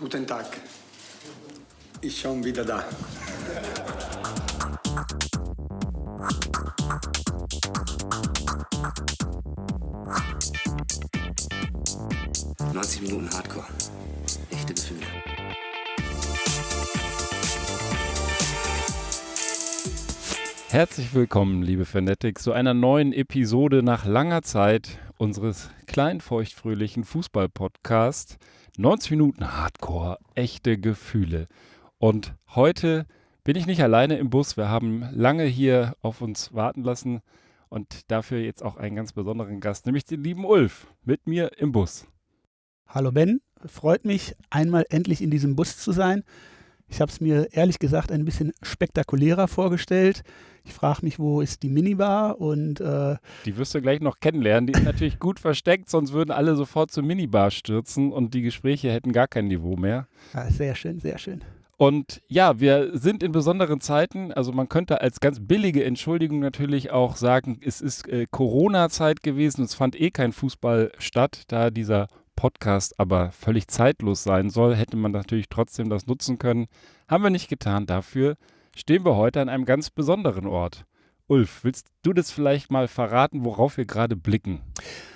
Guten Tag. Ich schon wieder da. »90 Minuten Hardcore. Echte Gefühle.« Herzlich willkommen, liebe Fanatics, zu einer neuen Episode nach langer Zeit unseres kleinen, feuchtfröhlichen Fußball-Podcasts. 90 Minuten Hardcore, echte Gefühle. Und heute bin ich nicht alleine im Bus. Wir haben lange hier auf uns warten lassen und dafür jetzt auch einen ganz besonderen Gast, nämlich den lieben Ulf, mit mir im Bus. Hallo Ben, freut mich, einmal endlich in diesem Bus zu sein. Ich habe es mir ehrlich gesagt ein bisschen spektakulärer vorgestellt. Ich frage mich, wo ist die Minibar und äh, Die wirst du gleich noch kennenlernen. Die ist natürlich gut versteckt, sonst würden alle sofort zur Minibar stürzen und die Gespräche hätten gar kein Niveau mehr. ja, sehr schön, sehr schön. Und ja, wir sind in besonderen Zeiten. Also man könnte als ganz billige Entschuldigung natürlich auch sagen, es ist äh, Corona-Zeit gewesen. Es fand eh kein Fußball statt, da dieser Podcast aber völlig zeitlos sein soll, hätte man natürlich trotzdem das nutzen können. Haben wir nicht getan. Dafür stehen wir heute an einem ganz besonderen Ort. Ulf, willst du das vielleicht mal verraten, worauf wir gerade blicken?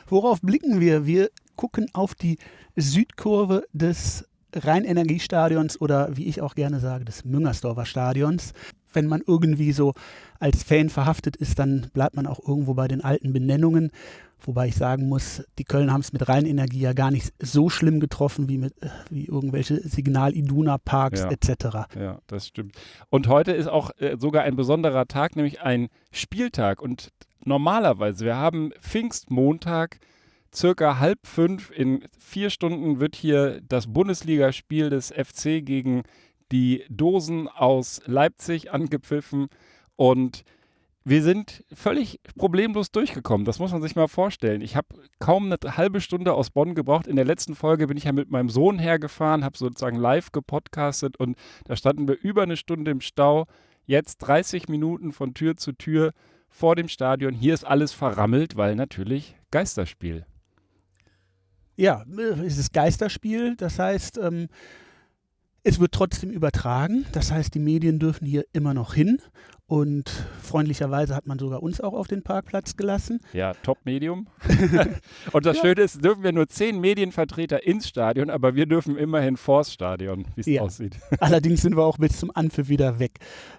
Worauf blicken wir? Wir gucken auf die Südkurve des Rheinenergiestadions oder wie ich auch gerne sage, des Müngersdorfer Stadions. Wenn man irgendwie so als Fan verhaftet ist, dann bleibt man auch irgendwo bei den alten Benennungen. Wobei ich sagen muss, die Köln haben es mit Rheinenergie ja gar nicht so schlimm getroffen wie mit wie irgendwelche Signal-Iduna-Parks Ja. etc. Ja, das stimmt. Und heute ist auch äh, sogar ein besonderer Tag, nämlich ein Spieltag. Und normalerweise, wir haben Pfingstmontag, circa halb fünf. In vier Stunden wird hier das Bundesligaspiel des FC gegen die Dosen aus Leipzig angepfiffen. Und wir sind völlig problemlos durchgekommen. Das muss man sich mal vorstellen. Ich habe kaum eine halbe Stunde aus Bonn gebraucht. In der letzten Folge bin ich ja mit meinem Sohn hergefahren, habe sozusagen live gepodcastet und da standen wir über eine Stunde im Stau. Jetzt 30 Minuten von Tür zu Tür vor dem Stadion. Hier ist alles verrammelt, weil natürlich Geisterspiel. Ja, äh, es ist Geisterspiel, das heißt, ähm, es wird trotzdem übertragen. Das heißt, die Medien dürfen hier immer noch hin. Und freundlicherweise hat man sogar uns auch auf den Parkplatz gelassen. Ja, Top-Medium. und das Ja. Schöne ist, dürfen wir nur zehn Medienvertreter ins Stadion, aber wir dürfen immerhin vors Stadion, wie es Ja. aussieht. Allerdings sind wir auch bis zum Anpfiff wieder weg.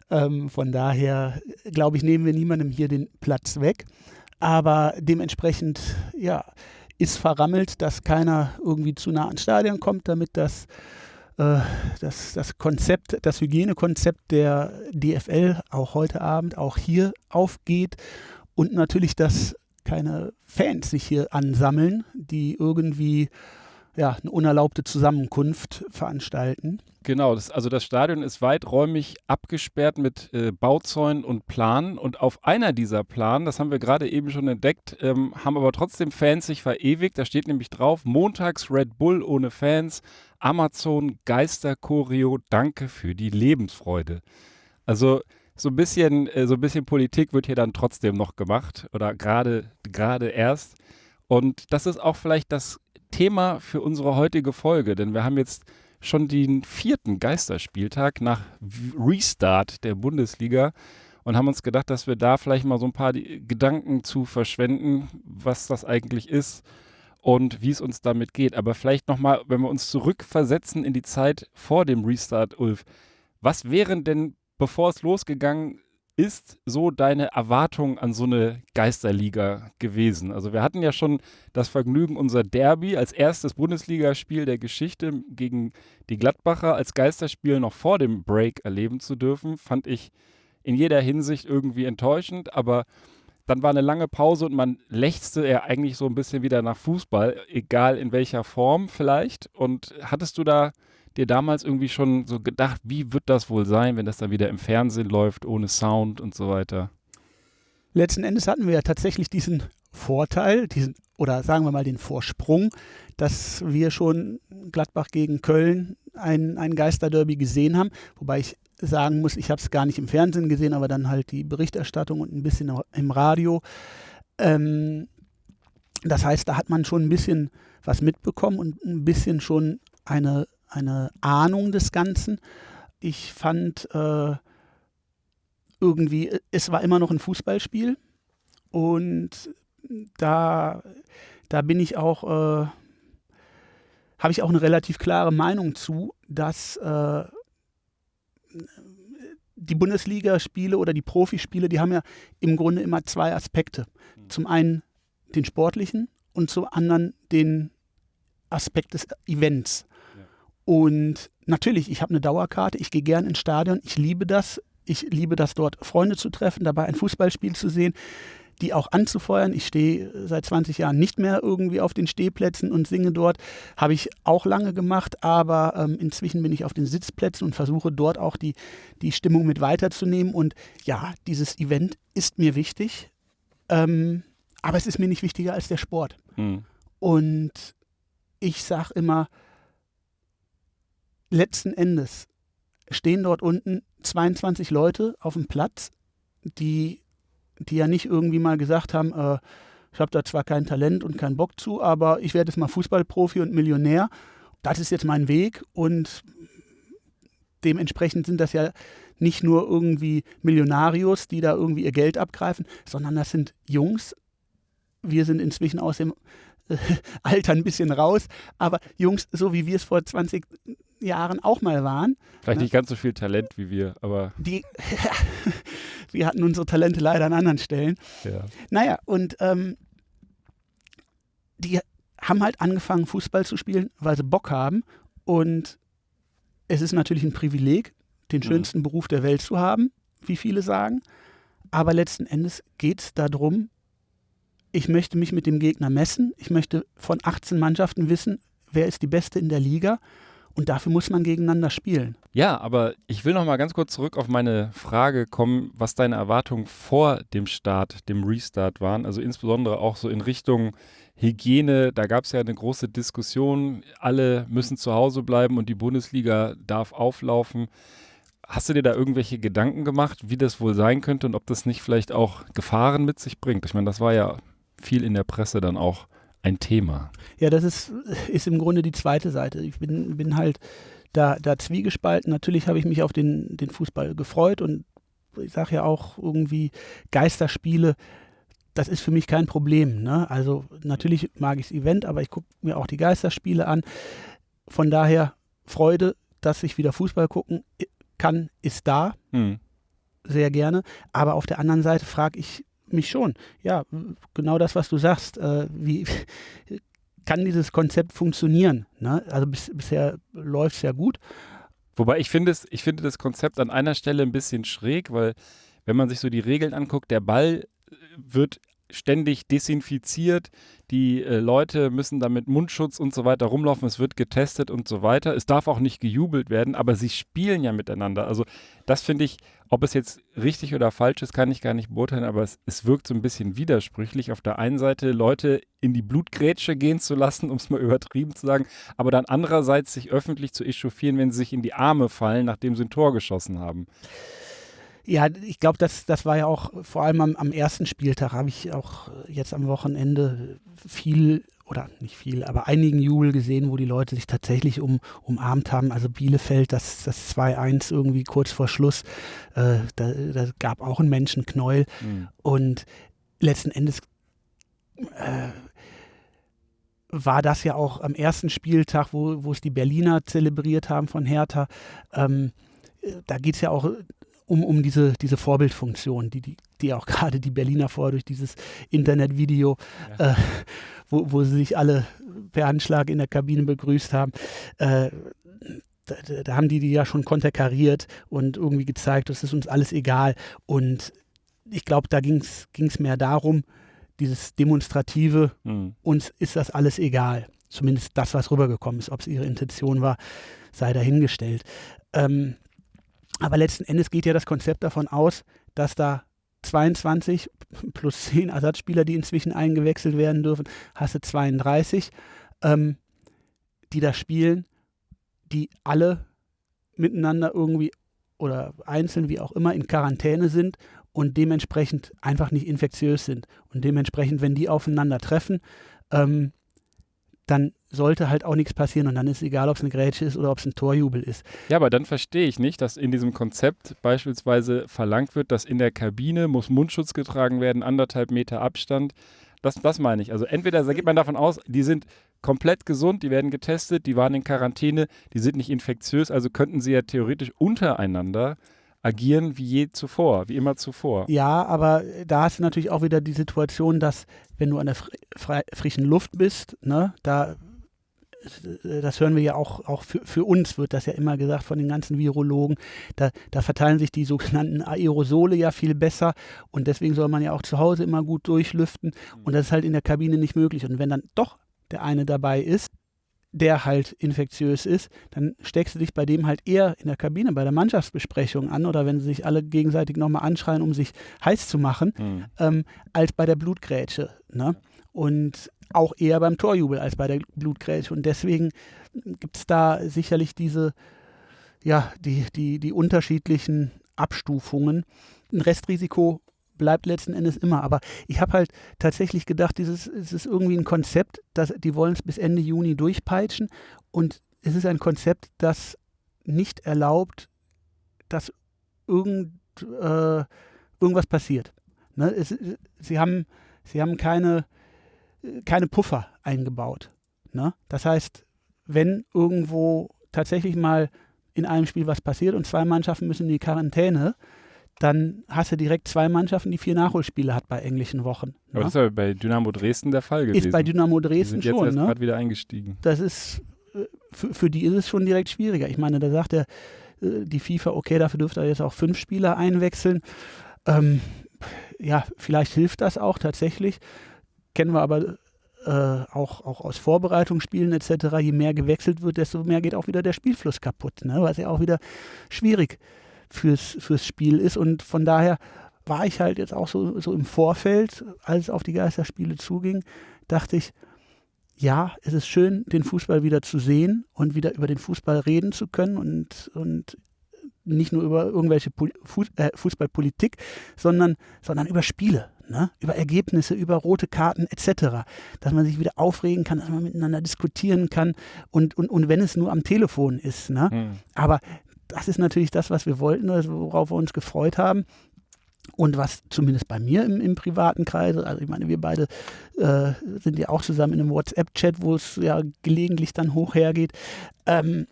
Ähm, von daher, äh, glaube ich, nehmen wir niemandem hier den Platz weg. Aber dementsprechend, ja, ist verrammelt, dass keiner irgendwie zu nah ans Stadion kommt, damit das, das, das Konzept, das Hygienekonzept der DFL auch heute Abend, auch hier aufgeht. Und natürlich, dass keine Fans sich hier ansammeln, die irgendwie ja, eine unerlaubte Zusammenkunft veranstalten. Genau, das, also das Stadion ist weiträumig abgesperrt mit äh, Bauzäunen und Planen. Und auf einer dieser Planen, das haben wir gerade eben schon entdeckt, ähm, haben aber trotzdem Fans sich verewigt. Da steht nämlich drauf: Montags Red Bull ohne Fans, Amazon Geisterchoreo, danke für die Lebensfreude. Also so ein bisschen, äh, so ein bisschen Politik wird hier dann trotzdem noch gemacht oder gerade gerade erst. Und das ist auch vielleicht das Thema für unsere heutige Folge, denn wir haben jetzt schon den vierten Geisterspieltag nach Restart der Bundesliga und haben uns gedacht, dass wir da vielleicht mal so ein paar Gedanken zu verschwenden, was das eigentlich ist und wie es uns damit geht. Aber vielleicht nochmal, wenn wir uns zurückversetzen in die Zeit vor dem Restart, Ulf, was wären denn, bevor es losgegangen ist, so deine Erwartung an so eine Geisterliga gewesen? Also wir hatten ja schon das Vergnügen, unser Derby als erstes Bundesligaspiel der Geschichte gegen die Gladbacher als Geisterspiel noch vor dem Break erleben zu dürfen, fand ich in jeder Hinsicht irgendwie enttäuschend, aber dann war eine lange Pause und man lechzte ja eigentlich so ein bisschen wieder nach Fußball, egal in welcher Form vielleicht. Und hattest du da dir damals irgendwie schon so gedacht, wie wird das wohl sein, wenn das dann wieder im Fernsehen läuft, ohne Sound und so weiter? Letzten Endes hatten wir ja tatsächlich diesen Vorteil, diesen, oder sagen wir mal den Vorsprung, dass wir schon Gladbach gegen Köln ein, ein Geisterderby gesehen haben. Wobei ich sagen muss, ich habe es gar nicht im Fernsehen gesehen, aber dann halt die Berichterstattung und ein bisschen im Radio. Ähm, das heißt, da hat man schon ein bisschen was mitbekommen und ein bisschen schon eine, eine Ahnung des Ganzen. Ich fand äh, irgendwie, es war immer noch ein Fußballspiel und da, da bin ich auch, äh, habe ich auch eine relativ klare Meinung zu, dass äh, die Bundesligaspiele oder die Profispiele, die haben ja im Grunde immer zwei Aspekte. Zum einen den sportlichen und zum anderen den Aspekt des Events. Ja. Und natürlich, ich habe eine Dauerkarte, ich gehe gern ins Stadion, ich liebe das. Ich liebe das dort, Freunde zu treffen, dabei ein Fußballspiel zu sehen, die auch anzufeuern. Ich stehe seit 20 Jahren nicht mehr irgendwie auf den Stehplätzen und singe dort. Habe ich auch lange gemacht, aber ähm, inzwischen bin ich auf den Sitzplätzen und versuche dort auch die, die Stimmung mit weiterzunehmen. Und ja, dieses Event ist mir wichtig, ähm, aber es ist mir nicht wichtiger als der Sport. Mhm. Und ich sage immer, letzten Endes stehen dort unten 22 Leute auf dem Platz, die, die ja nicht irgendwie mal gesagt haben, äh, ich habe da zwar kein Talent und keinen Bock zu, aber ich werde jetzt mal Fußballprofi und Millionär. Das ist jetzt mein Weg und dementsprechend sind das ja nicht nur irgendwie Millionarios, die da irgendwie ihr Geld abgreifen, sondern das sind Jungs. Wir sind inzwischen aus dem äh, Alter ein bisschen raus, aber Jungs, so wie wir es vor 20 Jahren auch mal waren. Vielleicht ne? nicht ganz so viel Talent wie wir, aber. Die, wir hatten unsere Talente leider an anderen Stellen. Ja. Naja, und ähm, die haben halt angefangen, Fußball zu spielen, weil sie Bock haben. Und es ist natürlich ein Privileg, den mhm. schönsten mhm. Beruf der Welt zu haben, wie viele sagen. Aber letzten Endes geht es darum, ich möchte mich mit dem Gegner messen. Ich möchte von 18 Mannschaften wissen, wer ist die Beste in der Liga. Und dafür muss man gegeneinander spielen. Ja, aber ich will noch mal ganz kurz zurück auf meine Frage kommen, was deine Erwartungen vor dem Start, dem Restart waren. Also insbesondere auch so in Richtung Hygiene. Da gab es ja eine große Diskussion. Alle müssen zu Hause bleiben und die Bundesliga darf auflaufen. Hast du dir da irgendwelche Gedanken gemacht, wie das wohl sein könnte und ob das nicht vielleicht auch Gefahren mit sich bringt? Ich meine, das war ja viel in der Presse dann auch ein Thema. Ja, das ist, ist im Grunde die zweite Seite. Ich bin, bin halt da, da zwiegespalten. Natürlich habe ich mich auf den, den Fußball gefreut und ich sage ja auch irgendwie Geisterspiele, das ist für mich kein Problem. Ne? Also natürlich mag ich das Event, aber ich gucke mir auch die Geisterspiele an. Von daher Freude, dass ich wieder Fußball gucken kann, ist da. Hm. Sehr gerne. Aber auf der anderen Seite frage ich mich schon. Ja, genau das, was du sagst. Äh, wie kann dieses Konzept funktionieren? Ne? Also bis, bisher läuft es ja gut. Wobei ich finde, ich finde das Konzept an einer Stelle ein bisschen schräg, weil wenn man sich so die Regeln anguckt, der Ball wird ständig desinfiziert. Die äh, Leute müssen da mit Mundschutz und so weiter rumlaufen. Es wird getestet und so weiter. Es darf auch nicht gejubelt werden, aber sie spielen ja miteinander. Also das finde ich, ob es jetzt richtig oder falsch ist, kann ich gar nicht beurteilen, aber es, es wirkt so ein bisschen widersprüchlich. Auf der einen Seite Leute in die Blutgrätsche gehen zu lassen, um es mal übertrieben zu sagen, aber dann andererseits sich öffentlich zu echauffieren, wenn sie sich in die Arme fallen, nachdem sie ein Tor geschossen haben. Ja, ich glaube, das, das war ja auch vor allem am, am ersten Spieltag, habe ich auch jetzt am Wochenende viel oder nicht viel, aber einigen Jubel gesehen, wo die Leute sich tatsächlich um, umarmt haben. Also Bielefeld, das, das 2-1 irgendwie kurz vor Schluss, äh, da, da, gab auch einen Menschenknäuel. Mhm. Und letzten Endes äh, war das ja auch am ersten Spieltag, wo, wo es die Berliner zelebriert haben von Hertha. Ähm, da geht es ja auch um, um diese, diese Vorbildfunktion, die, die, die auch gerade die Berliner vorher durch dieses Internetvideo, ja. äh, wo, wo sie sich alle per Anschlag in der Kabine begrüßt haben, äh, da, da, haben die die ja schon konterkariert und irgendwie gezeigt, das ist uns alles egal. Und ich glaube, da ging es mehr darum, dieses Demonstrative, mhm. uns ist das alles egal. Zumindest das, was rübergekommen ist. Ob es ihre Intention war, sei dahingestellt. Ähm, aber letzten Endes geht ja das Konzept davon aus, dass da 22 plus 10 Ersatzspieler, die inzwischen eingewechselt werden dürfen, hast du 32, ähm, die da spielen, die alle miteinander irgendwie oder einzeln, wie auch immer, in Quarantäne sind und dementsprechend einfach nicht infektiös sind. Und dementsprechend, wenn die aufeinander treffen, ähm, dann sollte halt auch nichts passieren und dann ist es egal, ob es eine Grätsche ist oder ob es ein Torjubel ist. Ja, aber dann verstehe ich nicht, dass in diesem Konzept beispielsweise verlangt wird, dass in der Kabine muss Mundschutz getragen werden, anderthalb Meter Abstand. Das, das meine ich. Also entweder da geht man davon aus, die sind komplett gesund, die werden getestet, die waren in Quarantäne, die sind nicht infektiös, also könnten sie ja theoretisch untereinander agieren wie je zuvor, wie immer zuvor. Ja, aber da hast du natürlich auch wieder die Situation, dass wenn du an der fr frischen Luft bist, ne, da das hören wir ja auch, auch für, für uns, wird das ja immer gesagt von den ganzen Virologen, da, da verteilen sich die sogenannten Aerosole ja viel besser und deswegen soll man ja auch zu Hause immer gut durchlüften und das ist halt in der Kabine nicht möglich. Und wenn dann doch der eine dabei ist, der halt infektiös ist, dann steckst du dich bei dem halt eher in der Kabine bei der Mannschaftsbesprechung an oder wenn sie sich alle gegenseitig nochmal anschreien, um sich heiß zu machen, mhm. ähm, als bei der Blutgrätsche. Ne? Und auch eher beim Torjubel als bei der Blutgrätsche. Und deswegen gibt es da sicherlich diese, ja, die, die, die unterschiedlichen Abstufungen. Ein Restrisiko bleibt letzten Endes immer. Aber ich habe halt tatsächlich gedacht, dieses es ist irgendwie ein Konzept, dass die wollen es bis Ende Juni durchpeitschen und es ist ein Konzept, das nicht erlaubt, dass irgend, äh, irgendwas passiert. Ne? Es, sie, haben, sie haben keine, keine Puffer eingebaut. Ne? Das heißt, wenn irgendwo tatsächlich mal in einem Spiel was passiert und zwei Mannschaften müssen in die Quarantäne, dann hast du direkt zwei Mannschaften, die vier Nachholspiele hat bei englischen Wochen. Aber ne? das ist ja bei Dynamo Dresden der Fall gewesen. Ist bei Dynamo Dresden die sind schon. Jetzt ne? gerade wieder eingestiegen. Das ist, äh, für, für, die ist es schon direkt schwieriger. Ich meine, da sagt der, äh, die FIFA, okay, dafür dürfte er jetzt auch fünf Spieler einwechseln. Ähm, ja, vielleicht hilft das auch tatsächlich. Kennen wir aber äh, auch, auch aus Vorbereitungsspielen etc., je mehr gewechselt wird, desto mehr geht auch wieder der Spielfluss kaputt, ne? was ja auch wieder schwierig ist fürs, fürs Spiel ist. Und von daher war ich halt jetzt auch so, so im Vorfeld, als es auf die Geisterspiele zuging, dachte ich, ja, es ist schön, den Fußball wieder zu sehen und wieder über den Fußball reden zu können und, und nicht nur über irgendwelche äh, Fußballpolitik, sondern, sondern über Spiele, ne? über Ergebnisse, über rote Karten etc. Dass man sich wieder aufregen kann, dass man miteinander diskutieren kann und, und, und wenn es nur am Telefon ist. Ne? Mhm. Aber das ist natürlich das, was wir wollten, worauf wir uns gefreut haben. Und was zumindest bei mir im, im privaten Kreise, also ich meine, wir beide äh, sind ja auch zusammen in einem WhatsApp-Chat, wo es ja gelegentlich dann hoch hergeht. Ähm,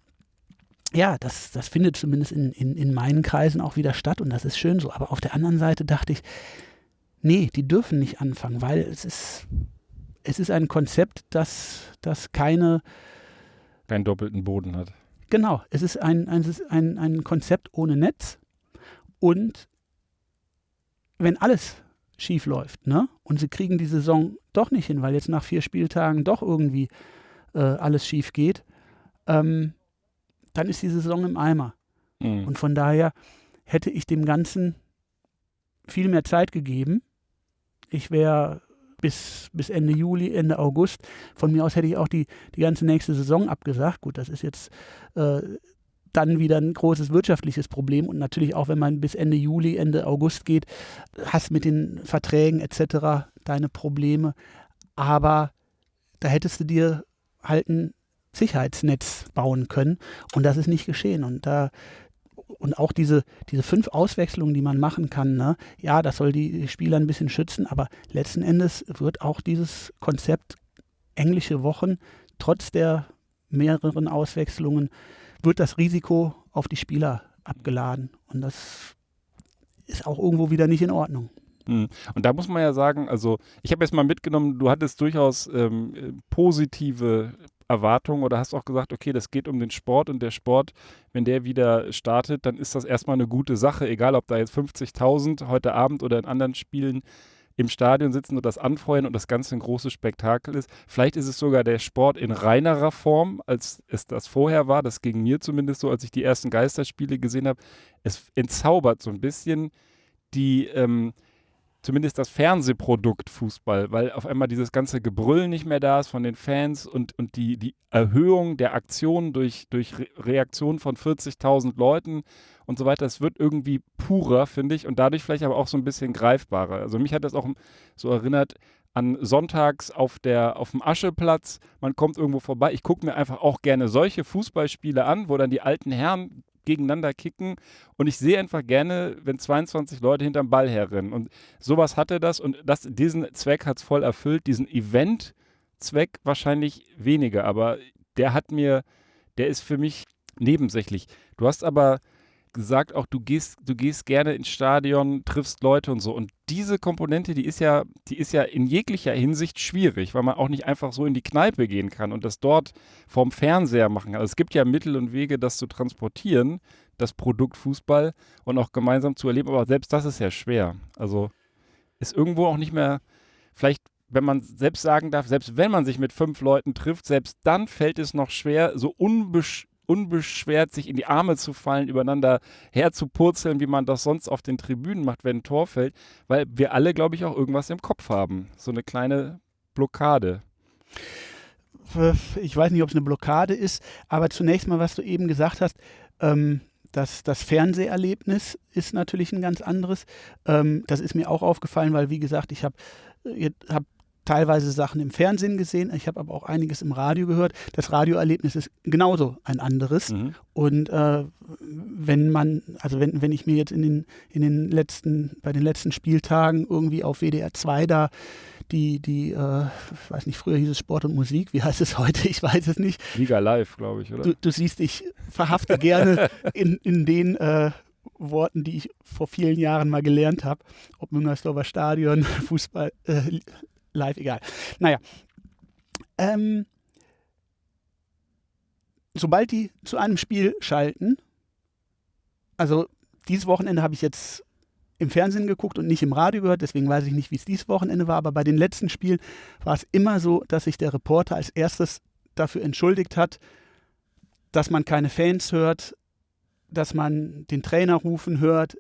ja, das, das findet zumindest in, in, in meinen Kreisen auch wieder statt und das ist schön so. Aber auf der anderen Seite dachte ich, nee, die dürfen nicht anfangen, weil es ist, es ist ein Konzept, das, das keine. Keinen doppelten Boden hat. Genau, es ist ein, ein, ein, ein Konzept ohne Netz und wenn alles schief läuft, ne? Und sie kriegen die Saison doch nicht hin, weil jetzt nach vier Spieltagen doch irgendwie äh, alles schief geht, ähm, dann ist die Saison im Eimer. Mhm. Und von daher hätte ich dem Ganzen viel mehr Zeit gegeben. Ich wäre bis, bis Ende Juli, Ende August. Von mir aus hätte ich auch die, die ganze nächste Saison abgesagt. Gut, das ist jetzt äh, dann wieder ein großes wirtschaftliches Problem. Und natürlich auch, wenn man bis Ende Juli, Ende August geht, hast mit den Verträgen etc. deine Probleme. Aber da hättest du dir halt ein Sicherheitsnetz bauen können. Und das ist nicht geschehen. Und da und auch diese, diese fünf Auswechslungen, die man machen kann, ne? ja, das soll die Spieler ein bisschen schützen, aber letzten Endes wird auch dieses Konzept englische Wochen, trotz der mehreren Auswechslungen, wird das Risiko auf die Spieler abgeladen. Und das ist auch irgendwo wieder nicht in Ordnung. Hm. Und da muss man ja sagen, also ich habe jetzt mal mitgenommen, du hattest durchaus ähm, positive Erwartungen oder hast auch gesagt, okay, das geht um den Sport und der Sport, wenn der wieder startet, dann ist das erstmal eine gute Sache, egal ob da jetzt 50.000 heute Abend oder in anderen Spielen im Stadion sitzen und das anfeuern und das Ganze ein großes Spektakel ist. Vielleicht ist es sogar der Sport in reinerer Form, als es das vorher war. Das ging mir zumindest so, als ich die ersten Geisterspiele gesehen habe. Es entzaubert so ein bisschen die, ähm, zumindest das Fernsehprodukt Fußball, weil auf einmal dieses ganze Gebrüll nicht mehr da ist von den Fans und, und die, die Erhöhung der Aktionen durch, durch Re Reaktionen von 40.000 Leuten und so weiter, es wird irgendwie purer, finde ich, und dadurch vielleicht aber auch so ein bisschen greifbarer. Also mich hat das auch so erinnert an Sonntags auf, der, auf dem Ascheplatz, man kommt irgendwo vorbei. Ich gucke mir einfach auch gerne solche Fußballspiele an, wo dann die alten Herren gegeneinander kicken. Und ich sehe einfach gerne, wenn 22 Leute hinterm Ball herrennen. Und sowas hatte das. Und das, diesen Zweck hat es voll erfüllt, diesen Event-Zweck wahrscheinlich weniger, aber der hat mir, der ist für mich nebensächlich. Du hast aber gesagt, auch du gehst, du gehst gerne ins Stadion, triffst Leute und so. Und diese Komponente, die ist ja, die ist ja in jeglicher Hinsicht schwierig, weil man auch nicht einfach so in die Kneipe gehen kann und das dort vorm Fernseher machen kann. Also es gibt ja Mittel und Wege, das zu transportieren, das Produkt Fußball und auch gemeinsam zu erleben, aber selbst das ist ja schwer. Also ist irgendwo auch nicht mehr, vielleicht wenn man selbst sagen darf, selbst wenn man sich mit fünf Leuten trifft, selbst dann fällt es noch schwer, so unbesch unbeschwert sich in die Arme zu fallen, übereinander herzupurzeln, wie man das sonst auf den Tribünen macht, wenn ein Tor fällt, weil wir alle, glaube ich, auch irgendwas im Kopf haben. So eine kleine Blockade. Ich weiß nicht, ob es eine Blockade ist, aber zunächst mal, was du eben gesagt hast, ähm, das, das Fernseherlebnis ist natürlich ein ganz anderes. Ähm, das ist mir auch aufgefallen, weil, wie gesagt, ich habe hab teilweise Sachen im Fernsehen gesehen, ich habe aber auch einiges im Radio gehört. Das Radioerlebnis ist genauso ein anderes. Mhm. Und äh, wenn man, also wenn, wenn ich mir jetzt in den, in den letzten, bei den letzten Spieltagen irgendwie auf WDR 2 da die, die, äh, ich weiß nicht, früher hieß es Sport und Musik, wie heißt es heute? Ich weiß es nicht. Liga Live, glaube ich, oder? Du, du, siehst, ich verhafte gerne in, in den äh, Worten, die ich vor vielen Jahren mal gelernt habe, ob Müngersdorfer Stadion, Fußball, äh, live, egal. Naja. Ähm, sobald die zu einem Spiel schalten, also dieses Wochenende habe ich jetzt im Fernsehen geguckt und nicht im Radio gehört, deswegen weiß ich nicht, wie es dieses Wochenende war, aber bei den letzten Spielen war es immer so, dass sich der Reporter als erstes dafür entschuldigt hat, dass man keine Fans hört, dass man den Trainer rufen hört,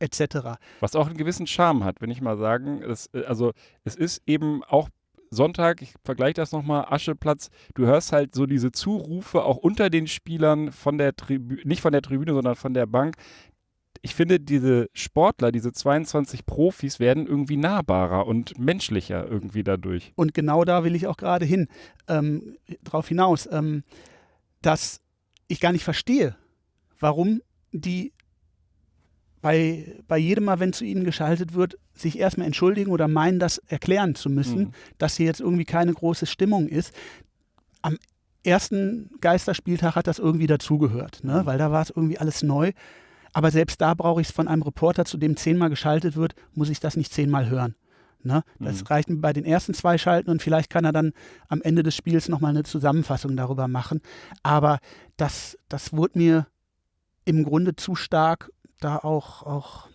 etc. Was auch einen gewissen Charme hat, wenn ich mal sagen. Das, äh, also es ist eben auch Sonntag, ich vergleiche das nochmal, Ascheplatz, du hörst halt so diese Zurufe auch unter den Spielern von der Tribüne, nicht von der Tribüne, sondern von der Bank. Ich finde, diese Sportler, diese 22 Profis werden irgendwie nahbarer und menschlicher irgendwie dadurch. Und genau da will ich auch gerade hin, ähm, drauf hinaus, ähm, dass ich gar nicht verstehe, warum die bei, bei jedem Mal, wenn zu ihnen geschaltet wird, sich erstmal entschuldigen oder meinen, das erklären zu müssen, mhm. dass hier jetzt irgendwie keine große Stimmung ist. Am ersten Geisterspieltag hat das irgendwie dazugehört, ne? Mhm. weil da war es irgendwie alles neu. Aber selbst da brauche ich es von einem Reporter, zu dem zehnmal geschaltet wird, muss ich das nicht zehnmal hören. Ne? Das mhm. reicht mir bei den ersten zwei Schalten und vielleicht kann er dann am Ende des Spiels nochmal eine Zusammenfassung darüber machen. Aber das, das wurde mir im Grunde zu stark da auch, auch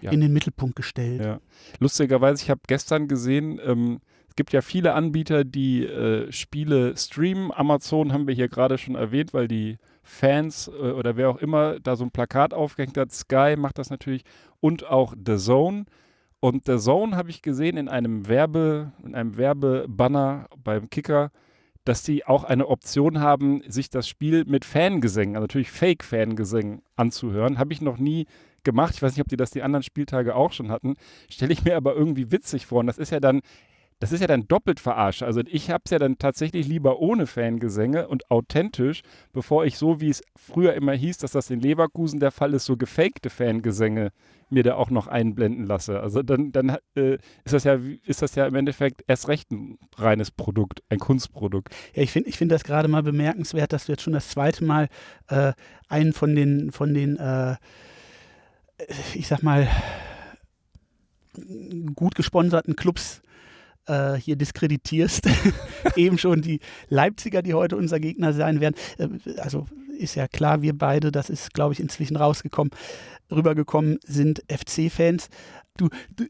ja. in den Mittelpunkt gestellt. Ja. Lustigerweise, ich habe gestern gesehen, ähm, es gibt ja viele Anbieter, die äh, Spiele streamen. Amazon haben wir hier gerade schon erwähnt, weil die Fans äh, oder wer auch immer da so ein Plakat aufgehängt hat. Sky macht das natürlich und auch The Zone. Und The Zone habe ich gesehen in einem Werbe, in einem Werbebanner beim Kicker dass sie auch eine Option haben, sich das Spiel mit Fangesängen, also natürlich Fake-Fangesängen anzuhören. Habe ich noch nie gemacht. Ich weiß nicht, ob die das die anderen Spieltage auch schon hatten. Stelle ich mir aber irgendwie witzig vor. Und das ist ja dann das ist ja dann doppelt verarscht. Also ich habe es ja dann tatsächlich lieber ohne Fangesänge und authentisch, bevor ich so, wie es früher immer hieß, dass das in Leverkusen der Fall ist, so gefakte Fangesänge mir da auch noch einblenden lasse. Also dann, dann äh, ist, das ja, ist das ja im Endeffekt erst recht ein reines Produkt, ein Kunstprodukt. Ja, ich finde ich find das gerade mal bemerkenswert, dass du jetzt schon das zweite Mal äh, einen von den, von den äh, ich sag mal, gut gesponserten Clubs äh, hier diskreditierst. Eben schon die Leipziger, die heute unser Gegner sein werden. Äh, also ist ja klar, wir beide, das ist, glaube ich, inzwischen rausgekommen, rübergekommen, sind FC-Fans. Du, du,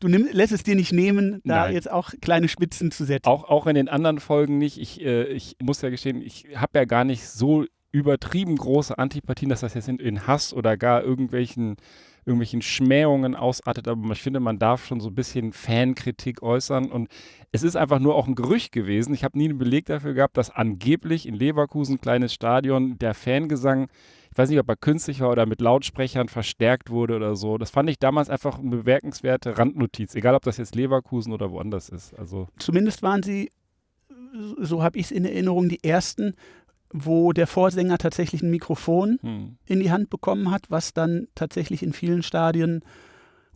du nimm, lässt es dir nicht nehmen, da Nein. jetzt auch kleine Spitzen zu setzen. Auch, auch in den anderen Folgen nicht. Ich, äh, ich muss ja gestehen, ich habe ja gar nicht so übertrieben große Antipathien, dass das jetzt in, in Hass oder gar irgendwelchen irgendwelchen Schmähungen ausartet, aber ich finde, man darf schon so ein bisschen Fankritik äußern und es ist einfach nur auch ein Gerücht gewesen. Ich habe nie einen Beleg dafür gehabt, dass angeblich in Leverkusen, kleines Stadion, der Fangesang, ich weiß nicht, ob er künstlich war oder mit Lautsprechern verstärkt wurde oder so. Das fand ich damals einfach eine bemerkenswerte Randnotiz, egal ob das jetzt Leverkusen oder woanders ist. Also Zumindest waren sie, so habe ich es in Erinnerung, die ersten, wo der Vorsänger tatsächlich ein Mikrofon hm. in die Hand bekommen hat, was dann tatsächlich in vielen Stadien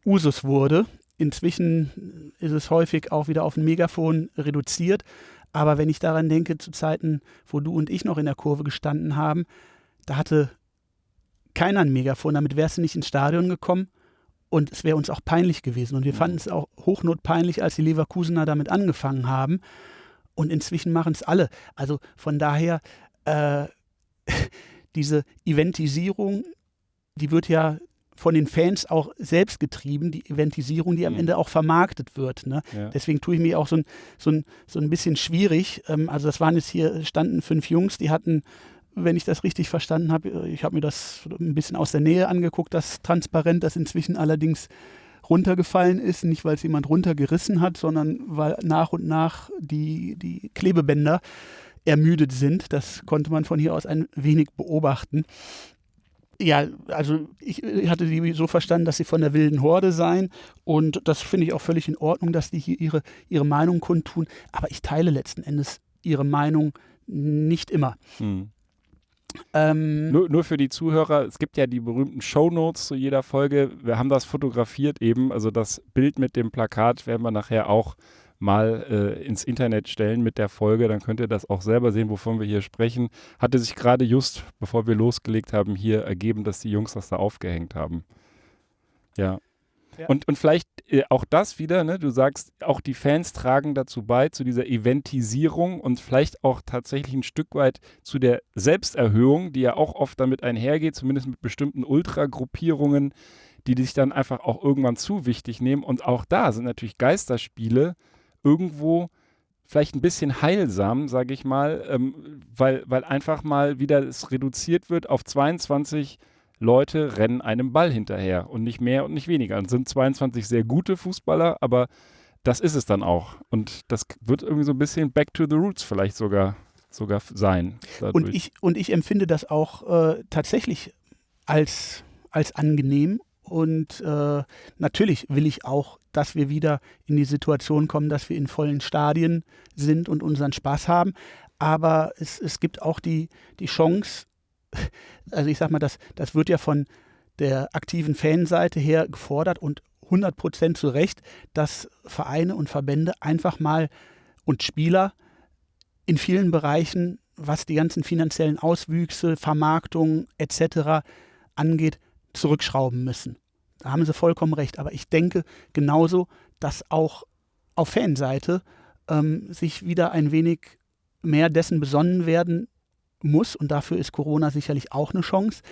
Usus wurde. Inzwischen ist es häufig auch wieder auf ein Megafon reduziert. Aber wenn ich daran denke, zu Zeiten, wo du und ich noch in der Kurve gestanden haben, da hatte keiner ein Megafon, damit wärst du nicht ins Stadion gekommen. Und es wäre uns auch peinlich gewesen. Und wir Mhm. fanden es auch hochnotpeinlich, als die Leverkusener damit angefangen haben. Und inzwischen machen es alle. Also von daher, äh, diese Eventisierung, die wird ja von den Fans auch selbst getrieben, die Eventisierung, die am Mhm. Ende auch vermarktet wird. Ne? Ja. Deswegen tue ich mir auch so ein, so ein, so ein bisschen schwierig. Ähm, also das waren jetzt hier, standen fünf Jungs, die hatten, wenn ich das richtig verstanden habe, äh, ich habe mir das ein bisschen aus der Nähe angeguckt, das Transparent, das inzwischen allerdings runtergefallen ist, nicht weil es jemand runtergerissen hat, sondern weil nach und nach die, die Klebebänder ermüdet sind. Das konnte man von hier aus ein wenig beobachten. Ja, also ich hatte die so verstanden, dass sie von der wilden Horde seien und das finde ich auch völlig in Ordnung, dass die hier ihre, ihre Meinung kundtun, aber ich teile letzten Endes ihre Meinung nicht immer. Hm. Ähm, Nur, nur für die Zuhörer, es gibt ja die berühmten Shownotes zu jeder Folge. Wir haben das fotografiert eben, also das Bild mit dem Plakat werden wir nachher auch mal äh, ins Internet stellen mit der Folge. Dann könnt ihr das auch selber sehen, wovon wir hier sprechen. Hatte sich gerade just, bevor wir losgelegt haben, hier ergeben, dass die Jungs das da aufgehängt haben. Ja. Ja. Und, und vielleicht äh, auch das wieder, ne? du sagst, auch die Fans tragen dazu bei, zu dieser Eventisierung und vielleicht auch tatsächlich ein Stück weit zu der Selbsterhöhung, die ja auch oft damit einhergeht, zumindest mit bestimmten Ultragruppierungen, die sich dann einfach auch irgendwann zu wichtig nehmen. Und auch da sind natürlich Geisterspiele irgendwo vielleicht ein bisschen heilsam, sage ich mal, ähm, weil, weil einfach mal wieder es reduziert wird auf 22 Leute rennen einem Ball hinterher und nicht mehr und nicht weniger. Und sind 22 sehr gute Fußballer, aber das ist es dann auch. Und das wird irgendwie so ein bisschen back to the roots vielleicht sogar, sogar sein. Und ich, und ich empfinde das auch äh, tatsächlich als, als angenehm. Und äh, natürlich will ich auch, dass wir wieder in die Situation kommen, dass wir in vollen Stadien sind und unseren Spaß haben. Aber es, es gibt auch die, die Chance, also ich sag mal, das, das wird ja von der aktiven Fanseite her gefordert und 100 Prozent zu Recht, dass Vereine und Verbände einfach mal und Spieler in vielen Bereichen, was die ganzen finanziellen Auswüchse, Vermarktung etc. angeht, zurückschrauben müssen. Da haben sie vollkommen recht. Aber ich denke genauso, dass auch auf Fanseite ähm, sich wieder ein wenig mehr dessen besonnen werden muss, und dafür ist Corona sicherlich auch eine Chance,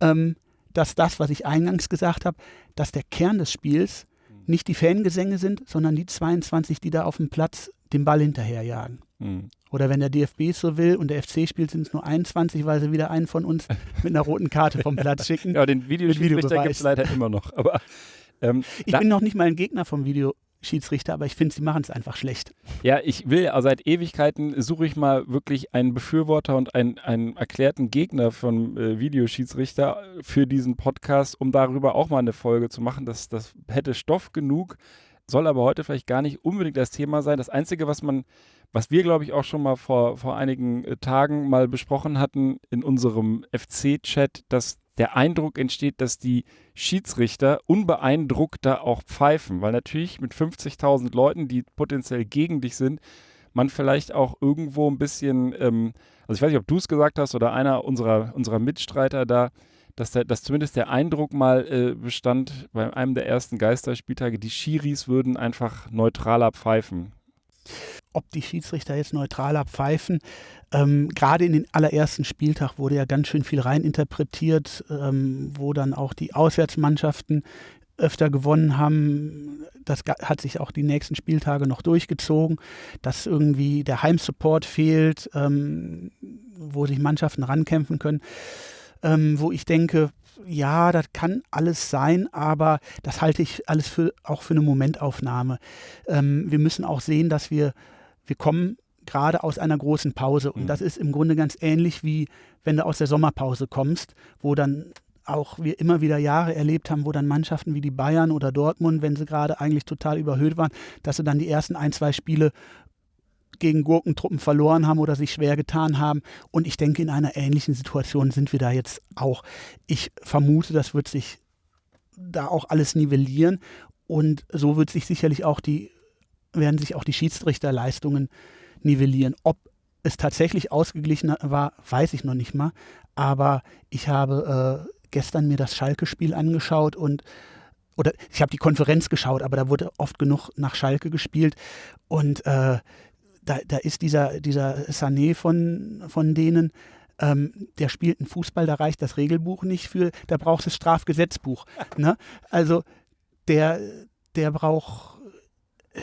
ähm, dass das, was ich eingangs gesagt habe, dass der Kern des Spiels nicht die Fangesänge sind, sondern die 22, die da auf dem Platz den Ball hinterherjagen. Hm. Oder wenn der DFB es so will und der FC spielt, sind es nur 21, weil sie wieder einen von uns mit einer roten Karte vom Platz schicken. Ja, den Videoschiedsrichter gibt es leider immer noch. Aber ähm, Ich bin noch nicht mal ein Gegner vom Videoschiedsrichter, aber ich finde, sie machen es einfach schlecht. Ja, ich will, also seit Ewigkeiten suche ich mal wirklich einen Befürworter und einen, einen erklärten Gegner von äh, Videoschiedsrichter für diesen Podcast, um darüber auch mal eine Folge zu machen. Das, das hätte Stoff genug, soll aber heute vielleicht gar nicht unbedingt das Thema sein. Das Einzige, was man, was wir, glaube ich, auch schon mal vor, vor einigen äh, Tagen mal besprochen hatten in unserem FC-Chat, dass der Eindruck entsteht, dass die Schiedsrichter unbeeindruckter auch pfeifen, weil natürlich mit 50.000 Leuten, die potenziell gegen dich sind, man vielleicht auch irgendwo ein bisschen, ähm, also ich weiß nicht, ob du es gesagt hast oder einer unserer, unserer Mitstreiter da, dass, der, dass zumindest der Eindruck mal äh, bestand bei einem der ersten Geisterspieltage, die Schiris würden einfach neutraler pfeifen. Ob die Schiedsrichter jetzt neutraler pfeifen, ähm, gerade in den allerersten Spieltag wurde ja ganz schön viel reininterpretiert, ähm, wo dann auch die Auswärtsmannschaften öfter gewonnen haben. Das hat sich auch die nächsten Spieltage noch durchgezogen, dass irgendwie der Heimsupport fehlt, ähm, wo sich Mannschaften rankämpfen können. Ähm, wo ich denke, ja, das kann alles sein, aber das halte ich alles für, auch für eine Momentaufnahme. Ähm, wir müssen auch sehen, dass wir, wir kommen gerade aus einer großen Pause. Und mhm. das ist im Grunde ganz ähnlich wie wenn du aus der Sommerpause kommst, wo dann auch wir immer wieder Jahre erlebt haben, wo dann Mannschaften wie die Bayern oder Dortmund, wenn sie gerade eigentlich total überhöht waren, dass sie dann die ersten ein, zwei Spiele gegen Gurkentruppen verloren haben oder sich schwer getan haben. Und ich denke, in einer ähnlichen Situation sind wir da jetzt auch. Ich vermute, das wird sich da auch alles nivellieren. Und so wird sich sicherlich auch die, werden sich auch die Schiedsrichterleistungen nivellieren. Ob es tatsächlich ausgeglichen war, weiß ich noch nicht mal. Aber ich habe äh, gestern mir das Schalke-Spiel angeschaut und oder ich habe die Konferenz geschaut, aber da wurde oft genug nach Schalke gespielt und äh, da, da ist dieser, dieser Sané von, von denen, ähm, der spielt einen Fußball, da reicht das Regelbuch nicht für, da brauchst du das Strafgesetzbuch. ne? Also der, der braucht, äh,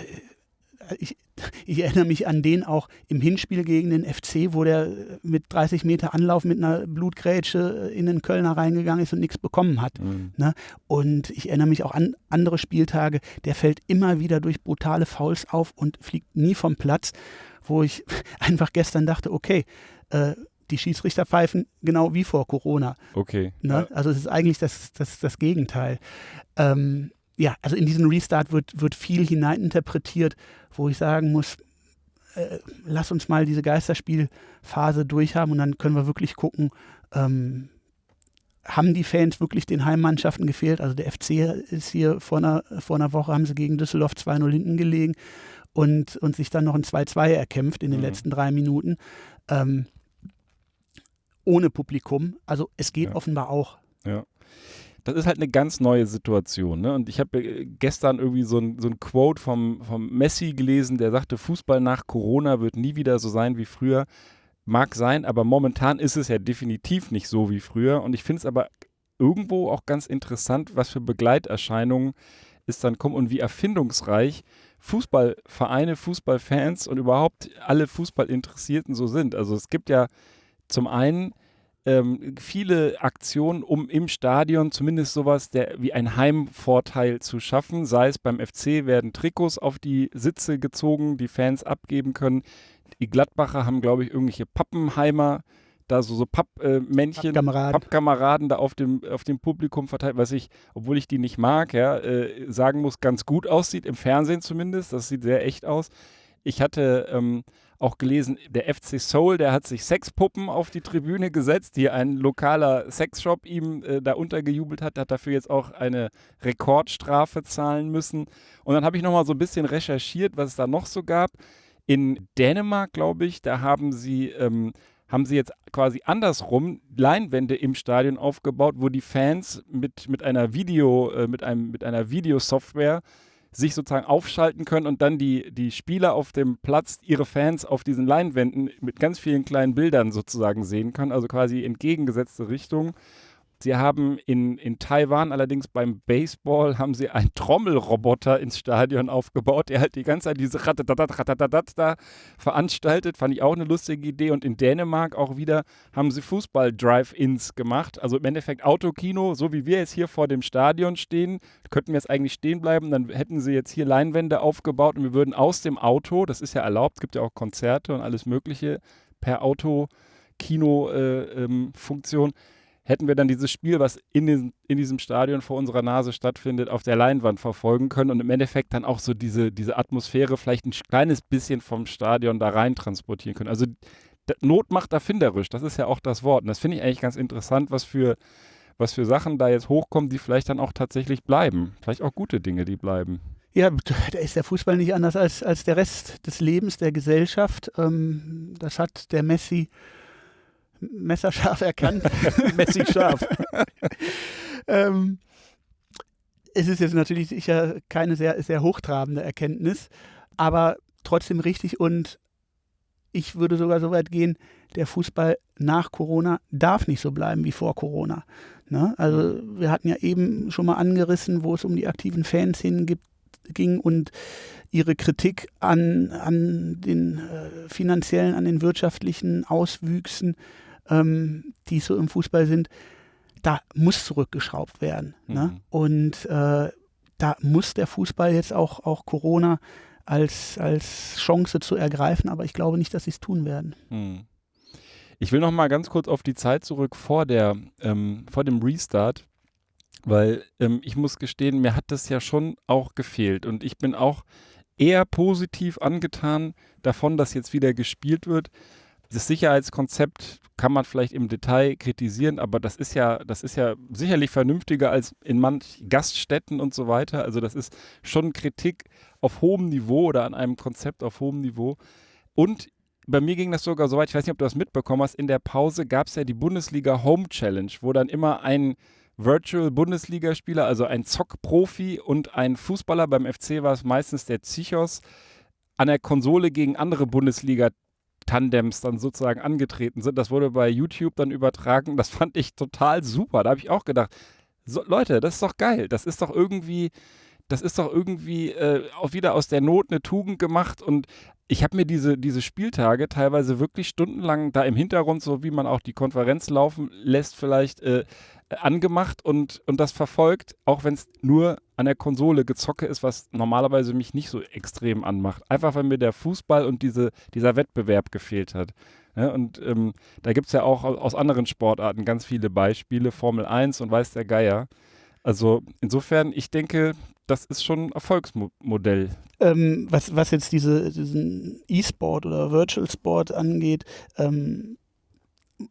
ich, ich erinnere mich an den auch im Hinspiel gegen den FC, wo der mit 30 Meter Anlauf mit einer Blutgrätsche in den Kölner reingegangen ist und nichts bekommen hat. Mhm. Ne? Und ich erinnere mich auch an andere Spieltage, der fällt immer wieder durch brutale Fouls auf und fliegt nie vom Platz, wo ich einfach gestern dachte, okay, äh, die Schiedsrichter pfeifen genau wie vor Corona. Okay. Ne? Also es ist eigentlich das, das, das Gegenteil. Ähm, ja, also in diesen Restart wird, wird viel hineininterpretiert, wo ich sagen muss, äh, lass uns mal diese Geisterspielphase durchhaben und dann können wir wirklich gucken, ähm, haben die Fans wirklich den Heimmannschaften gefehlt? Also der FC ist hier vor einer, vor einer Woche, haben sie gegen Düsseldorf 2-0 hinten gelegen und, und sich dann noch ein 2-2 erkämpft in den mhm. letzten drei Minuten. Ähm, ohne Publikum. Also es geht ja. offenbar auch. Ja das ist halt eine ganz neue Situation. Ne? Und ich habe äh, gestern irgendwie so ein, so ein Quote vom, vom Messi gelesen, der sagte, Fußball nach Corona wird nie wieder so sein wie früher. Mag sein, aber momentan ist es ja definitiv nicht so wie früher. Und ich finde es aber irgendwo auch ganz interessant, was für Begleiterscheinungen es dann kommen und wie erfindungsreich Fußballvereine, Fußballfans und überhaupt alle Fußballinteressierten so sind. Also es gibt ja zum einen ähm, viele Aktionen, um im Stadion zumindest sowas der, wie ein Heimvorteil zu schaffen. Sei es beim FC werden Trikots auf die Sitze gezogen, die Fans abgeben können. Die Gladbacher haben, glaube ich, irgendwelche Pappenheimer da so, so Pappmännchen, äh, Pappkameraden. Pappkameraden da auf dem, auf dem Publikum verteilt, was ich, obwohl ich die nicht mag, ja, äh, sagen muss, ganz gut aussieht, im Fernsehen zumindest. Das sieht sehr echt aus. Ich hatte ähm, auch gelesen, der FC Soul, der hat sich Sexpuppen auf die Tribüne gesetzt, die ein lokaler Sexshop ihm äh, da untergejubelt hat, hat dafür jetzt auch eine Rekordstrafe zahlen müssen. Und dann habe ich nochmal so ein bisschen recherchiert, was es da noch so gab. In Dänemark, glaube ich, da haben sie, ähm, haben sie jetzt quasi andersrum Leinwände im Stadion aufgebaut, wo die Fans mit, mit einer Video, äh, mit einem, mit einer Videosoftware sich sozusagen aufschalten können und dann die, die Spieler auf dem Platz ihre Fans auf diesen Leinwänden mit ganz vielen kleinen Bildern sozusagen sehen können, also quasi entgegengesetzte Richtung. Sie haben in, in Taiwan allerdings beim Baseball haben sie einen Trommelroboter ins Stadion aufgebaut, der halt die ganze Zeit diese Ratatatat, Ratatatat da veranstaltet. Fand ich auch eine lustige Idee. Und in Dänemark auch wieder haben sie Fußball-Drive-Ins gemacht. Also im Endeffekt Autokino, so wie wir jetzt hier vor dem Stadion stehen, könnten wir jetzt eigentlich stehen bleiben. Dann hätten sie jetzt hier Leinwände aufgebaut und wir würden aus dem Auto, das ist ja erlaubt, gibt ja auch Konzerte und alles Mögliche per Auto-Kino-Funktion. Äh, ähm, hätten wir dann dieses Spiel, was in, den, in diesem Stadion vor unserer Nase stattfindet, auf der Leinwand verfolgen können und im Endeffekt dann auch so diese, diese Atmosphäre vielleicht ein kleines bisschen vom Stadion da rein transportieren können. Also Not macht erfinderisch, das ist ja auch das Wort. Und das finde ich eigentlich ganz interessant, was für, was für Sachen da jetzt hochkommen, die vielleicht dann auch tatsächlich bleiben. Vielleicht auch gute Dinge, die bleiben. Ja, da ist der Fußball nicht anders als, als der Rest des Lebens, der Gesellschaft. Ähm, das hat der Messi messerscharf erkannt. Messig scharf. ähm, es ist jetzt natürlich sicher keine sehr, sehr hochtrabende Erkenntnis, aber trotzdem richtig und ich würde sogar so weit gehen, der Fußball nach Corona darf nicht so bleiben wie vor Corona. Ne? Also wir hatten ja eben schon mal angerissen, wo es um die aktiven Fans hingibt, ging und ihre Kritik an, an den äh, finanziellen, an den wirtschaftlichen Auswüchsen ähm, die so im Fußball sind. da muss zurückgeschraubt werden. Ne? Mhm. Und äh, da muss der Fußball jetzt auch, auch Corona als, als Chance zu ergreifen, aber ich glaube nicht, dass sie es tun werden. Hm. Ich will noch mal ganz kurz auf die Zeit zurück vor der, ähm, vor dem Restart, weil ähm, ich muss gestehen, mir hat das ja schon auch gefehlt und ich bin auch eher positiv angetan davon, dass jetzt wieder gespielt wird. Das Sicherheitskonzept kann man vielleicht im Detail kritisieren, aber das ist ja, das ist ja sicherlich vernünftiger als in manch Gaststätten und so weiter. Also das ist schon Kritik auf hohem Niveau oder an einem Konzept auf hohem Niveau. Und bei mir ging das sogar so weit, ich weiß nicht, ob du das mitbekommen hast, in der Pause gab es ja die Bundesliga Home Challenge, wo dann immer ein Virtual Bundesligaspieler, also ein Zock-Profi und ein Fußballer, beim FC war es meistens der Zichos, an der Konsole gegen andere Bundesliga-Tandems dann sozusagen angetreten sind. Das wurde bei YouTube dann übertragen. Das fand ich total super. Da habe ich auch gedacht, so, Leute, das ist doch geil. Das ist doch irgendwie, das ist doch irgendwie äh, auch wieder aus der Not eine Tugend gemacht und ich habe mir diese, diese Spieltage teilweise wirklich stundenlang da im Hintergrund, so wie man auch die Konferenz laufen lässt, vielleicht äh, angemacht und, und das verfolgt, auch wenn es nur an der Konsole gezocke ist, was normalerweise mich nicht so extrem anmacht. Einfach weil mir der Fußball und diese, dieser Wettbewerb gefehlt hat. Ja, und ähm, da gibt es ja auch aus anderen Sportarten ganz viele Beispiele, Formel 1 und weiß der Geier. Also insofern, ich denke, das ist schon ein Erfolgsmodell. Ähm, was, was jetzt diese, diesen E-Sport oder Virtual Sport angeht, ähm,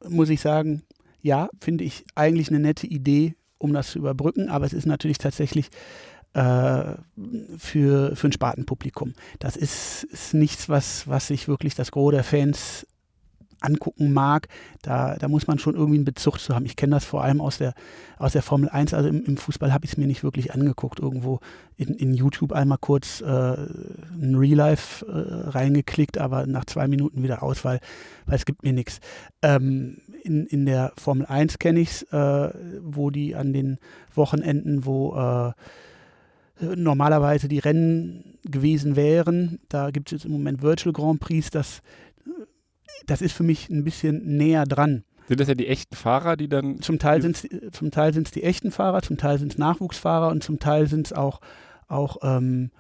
muss ich sagen, ja, finde ich eigentlich eine nette Idee, um das zu überbrücken, aber es ist natürlich tatsächlich äh, für, für ein Spartenpublikum. Das ist, ist nichts, was, was sich wirklich das Gros der Fans angucken mag, da, da muss man schon irgendwie einen Bezug zu haben. Ich kenne das vor allem aus der, aus der Formel 1, also im, im Fußball habe ich es mir nicht wirklich angeguckt. Irgendwo in, in YouTube einmal kurz äh, ein Real Life äh, reingeklickt, aber nach zwei Minuten wieder aus, weil, weil es gibt mir nichts. Ähm, in, in der Formel 1 kenne ich es, äh, wo die an den Wochenenden, wo äh, normalerweise die Rennen gewesen wären. Da gibt es jetzt im Moment Virtual Grand Prix, das das ist für mich ein bisschen näher dran. Sind das ja die echten Fahrer, die dann. Zum Teil sind es die echten Fahrer, zum Teil sind es Nachwuchsfahrer und zum Teil sind es auch, auch ähm,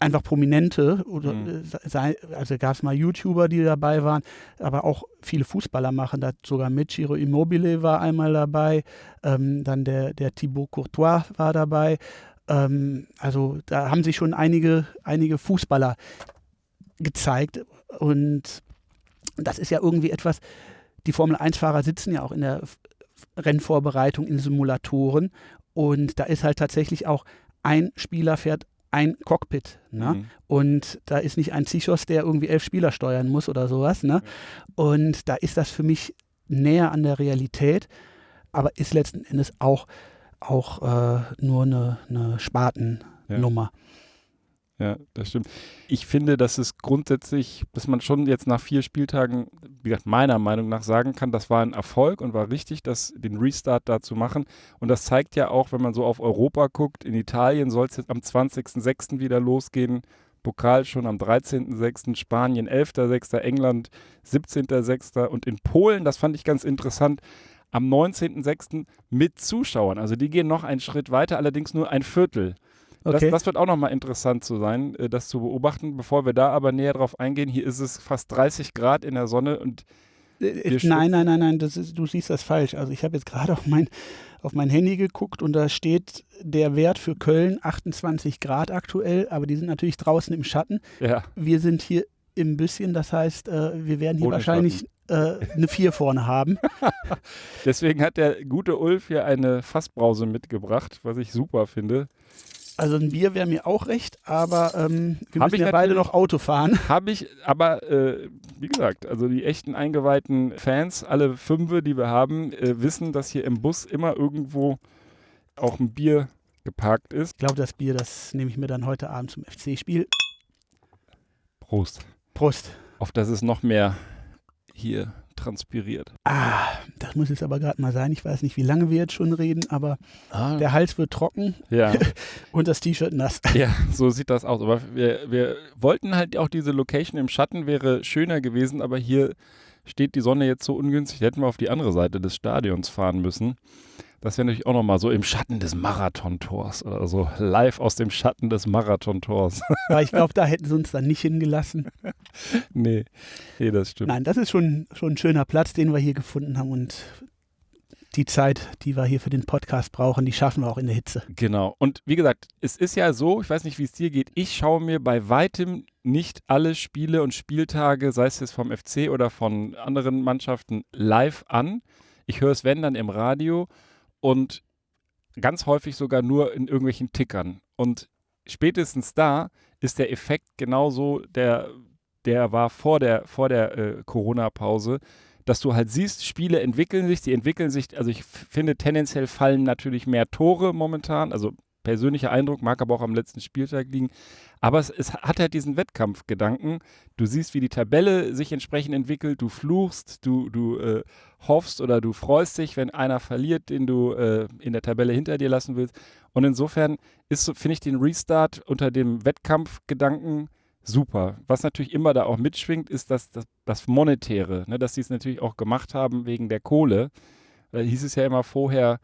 einfach Prominente oder mhm. sei, also gab es mal YouTuber, die dabei waren, aber auch viele Fußballer machen das sogar mit. Giro Immobile war einmal dabei, ähm, dann der, der Thibaut Courtois war dabei. Ähm, also da haben sich schon einige, einige Fußballer gezeigt und das ist ja irgendwie etwas, die Formel-1-Fahrer sitzen ja auch in der Rennvorbereitung in Simulatoren und da ist halt tatsächlich auch ein Spieler fährt ein Cockpit. Ne? Mhm. Und da ist nicht ein Zichos, der irgendwie elf Spieler steuern muss oder sowas. Ne? Und da ist das für mich näher an der Realität, aber ist letzten Endes auch, auch äh, nur eine, eine Spartennummer. Ja. Ja, das stimmt. Ich finde, dass es grundsätzlich, dass man schon jetzt nach vier Spieltagen, wie gesagt, meiner Meinung nach sagen kann, das war ein Erfolg und war richtig, das, den Restart da zu machen. Und das zeigt ja auch, wenn man so auf Europa guckt, in Italien soll es jetzt am 20.06. wieder losgehen. Pokal schon am 13.06., Spanien 11.06., England 17.06. und in Polen, das fand ich ganz interessant, am 19.06. mit Zuschauern. Also die gehen noch einen Schritt weiter, allerdings nur ein Viertel. Okay. Das, das, wird auch nochmal interessant zu sein, äh, das zu beobachten. Bevor wir da aber näher drauf eingehen, hier ist es fast 30 Grad in der Sonne und äh, äh, Nein, nein, nein, nein, ist, du siehst das falsch. Also ich habe jetzt gerade auf mein, auf mein Handy geguckt und da steht der Wert für Köln 28 Grad aktuell, aber die sind natürlich draußen im Schatten. Ja. Wir sind hier im Bisschen, das heißt, wir werden hier Ohne wahrscheinlich äh, eine 4 vorne haben. Deswegen hat der gute Ulf hier eine Fassbrause mitgebracht, was ich super finde. Also ein Bier wäre mir auch recht, aber ähm, wir hab müssen ja beide noch Auto fahren. Habe ich, aber äh, wie gesagt, also die echten eingeweihten Fans, alle fünf, die wir haben, äh, wissen, dass hier im Bus immer irgendwo auch ein Bier geparkt ist. Ich glaube, das Bier, das nehme ich mir dann heute Abend zum FC-Spiel. Prost. Prost. Auf das es noch mehr hier transpiriert. Ah, das muss jetzt aber gerade mal sein. Ich weiß nicht, wie lange wir jetzt schon reden, aber ah. der Hals wird trocken ja. und das T-Shirt nass. Ja, so sieht das aus. Aber wir, wir wollten halt auch diese Location im Schatten wäre schöner gewesen, aber hier steht die Sonne jetzt so ungünstig, hätten wir auf die andere Seite des Stadions fahren müssen. Das wäre natürlich auch nochmal so im Schatten des Marathontors oder so. Live aus dem Schatten des Marathontors. Aber ich glaube, da hätten sie uns dann nicht hingelassen. nee, nee, das stimmt. Nein, das ist schon, schon ein schöner Platz, den wir hier gefunden haben. Und die Zeit, die wir hier für den Podcast brauchen, die schaffen wir auch in der Hitze. Genau. Und wie gesagt, es ist ja so, ich weiß nicht, wie es dir geht, ich schaue mir bei weitem nicht alle Spiele und Spieltage, sei es jetzt vom FC oder von anderen Mannschaften, live an. Ich höre es, wenn, dann im Radio und ganz häufig sogar nur in irgendwelchen Tickern. Und spätestens da ist der Effekt genauso, der, der war vor der, vor der äh, Corona-Pause dass du halt siehst, Spiele entwickeln sich, die entwickeln sich, also ich finde tendenziell fallen natürlich mehr Tore momentan, also persönlicher Eindruck, mag aber auch am letzten Spieltag liegen. Aber es, es, hat halt diesen Wettkampfgedanken. Du siehst, wie die Tabelle sich entsprechend entwickelt, du fluchst, du, du äh, hoffst oder du freust dich, wenn einer verliert, den du äh, in der Tabelle hinter dir lassen willst. Und insofern ist, finde ich den Restart unter dem Wettkampfgedanken super. Was natürlich immer da auch mitschwingt, ist das, das, das Monetäre, ne? dass sie es natürlich auch gemacht haben wegen der Kohle. Da hieß es ja immer vorher,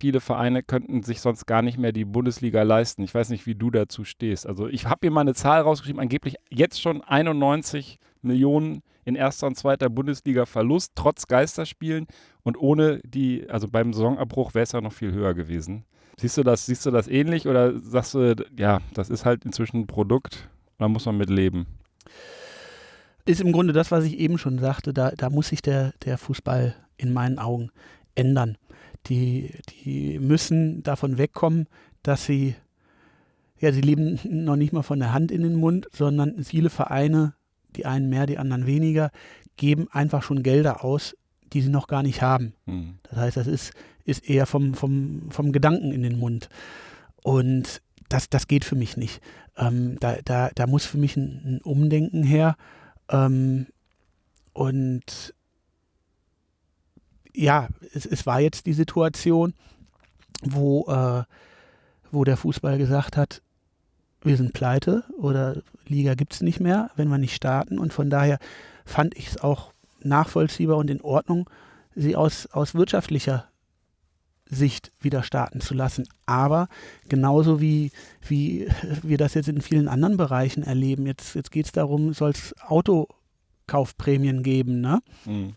viele Vereine könnten sich sonst gar nicht mehr die Bundesliga leisten. Ich weiß nicht, wie du dazu stehst. Also ich habe hier mal eine Zahl rausgeschrieben, angeblich jetzt schon 91 Millionen in erster und zweiter Bundesliga Verlust, trotz Geisterspielen und ohne die, also beim Saisonabbruch wäre es ja noch viel höher gewesen. Siehst du das, siehst du das ähnlich oder sagst du, ja, das ist halt inzwischen ein Produkt, da muss man mit leben. Ist im Grunde das, was ich eben schon sagte, da, da muss sich der, der Fußball in meinen Augen ändern. Die, die müssen davon wegkommen, dass sie, ja, sie leben noch nicht mal von der Hand in den Mund, sondern viele Vereine, die einen mehr, die anderen weniger, geben einfach schon Gelder aus, die sie noch gar nicht haben. Mhm. Das heißt, das ist, ist eher vom, vom, vom Gedanken in den Mund. Und das, das geht für mich nicht. Ähm, da, da, da muss für mich ein, ein Umdenken her. Ähm, und ja, es, es war jetzt die Situation, wo, äh, wo der Fußball gesagt hat, wir sind pleite oder Liga gibt es nicht mehr, wenn wir nicht starten. Und von daher fand ich es auch nachvollziehbar und in Ordnung, sie aus, aus wirtschaftlicher Sicht wieder starten zu lassen. Aber genauso wie, wie wir das jetzt in vielen anderen Bereichen erleben, jetzt, jetzt geht es darum, soll es Autokaufprämien geben. Ne? Mhm.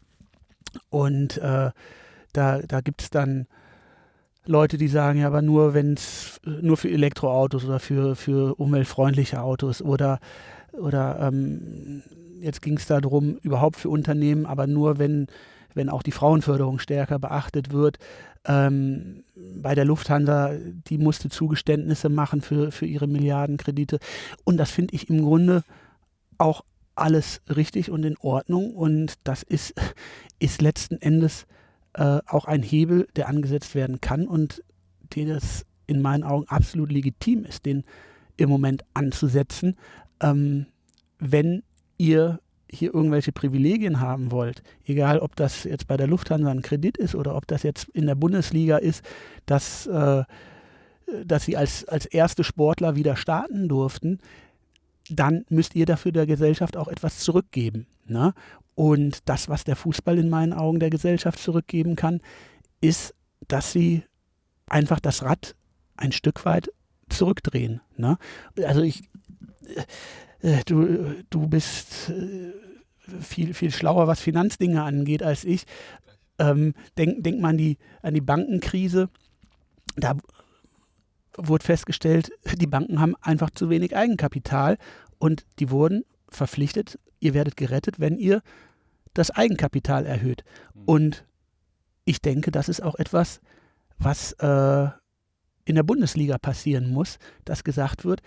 Und äh, da, da gibt es dann Leute, die sagen, ja, aber nur wenn es nur für Elektroautos oder für, für umweltfreundliche Autos oder, oder ähm, jetzt ging es darum, überhaupt für Unternehmen, aber nur wenn, wenn auch die Frauenförderung stärker beachtet wird. Ähm, bei der Lufthansa, die musste Zugeständnisse machen für, für ihre Milliardenkredite. Und das finde ich im Grunde auch alles richtig und in Ordnung. Und das ist, ist letzten Endes äh, auch ein Hebel, der angesetzt werden kann und der das in meinen Augen absolut legitim ist, den im Moment anzusetzen. Ähm, wenn ihr hier irgendwelche Privilegien haben wollt, egal ob das jetzt bei der Lufthansa ein Kredit ist oder ob das jetzt in der Bundesliga ist, dass, äh, dass sie als, als erste Sportler wieder starten durften, dann müsst ihr dafür der Gesellschaft auch etwas zurückgeben. Ne? Und das, was der Fußball in meinen Augen der Gesellschaft zurückgeben kann, ist, dass sie einfach das Rad ein Stück weit zurückdrehen. Ne? Also ich, äh, du, du bist äh, viel, viel schlauer, was Finanzdinge angeht, als ich. Ähm, denk, denk mal an die, an die Bankenkrise. Da wurde festgestellt, die Banken haben einfach zu wenig Eigenkapital und die wurden verpflichtet, ihr werdet gerettet, wenn ihr das Eigenkapital erhöht. Mhm. Und ich denke, das ist auch etwas, was äh, in der Bundesliga passieren muss, dass gesagt wird,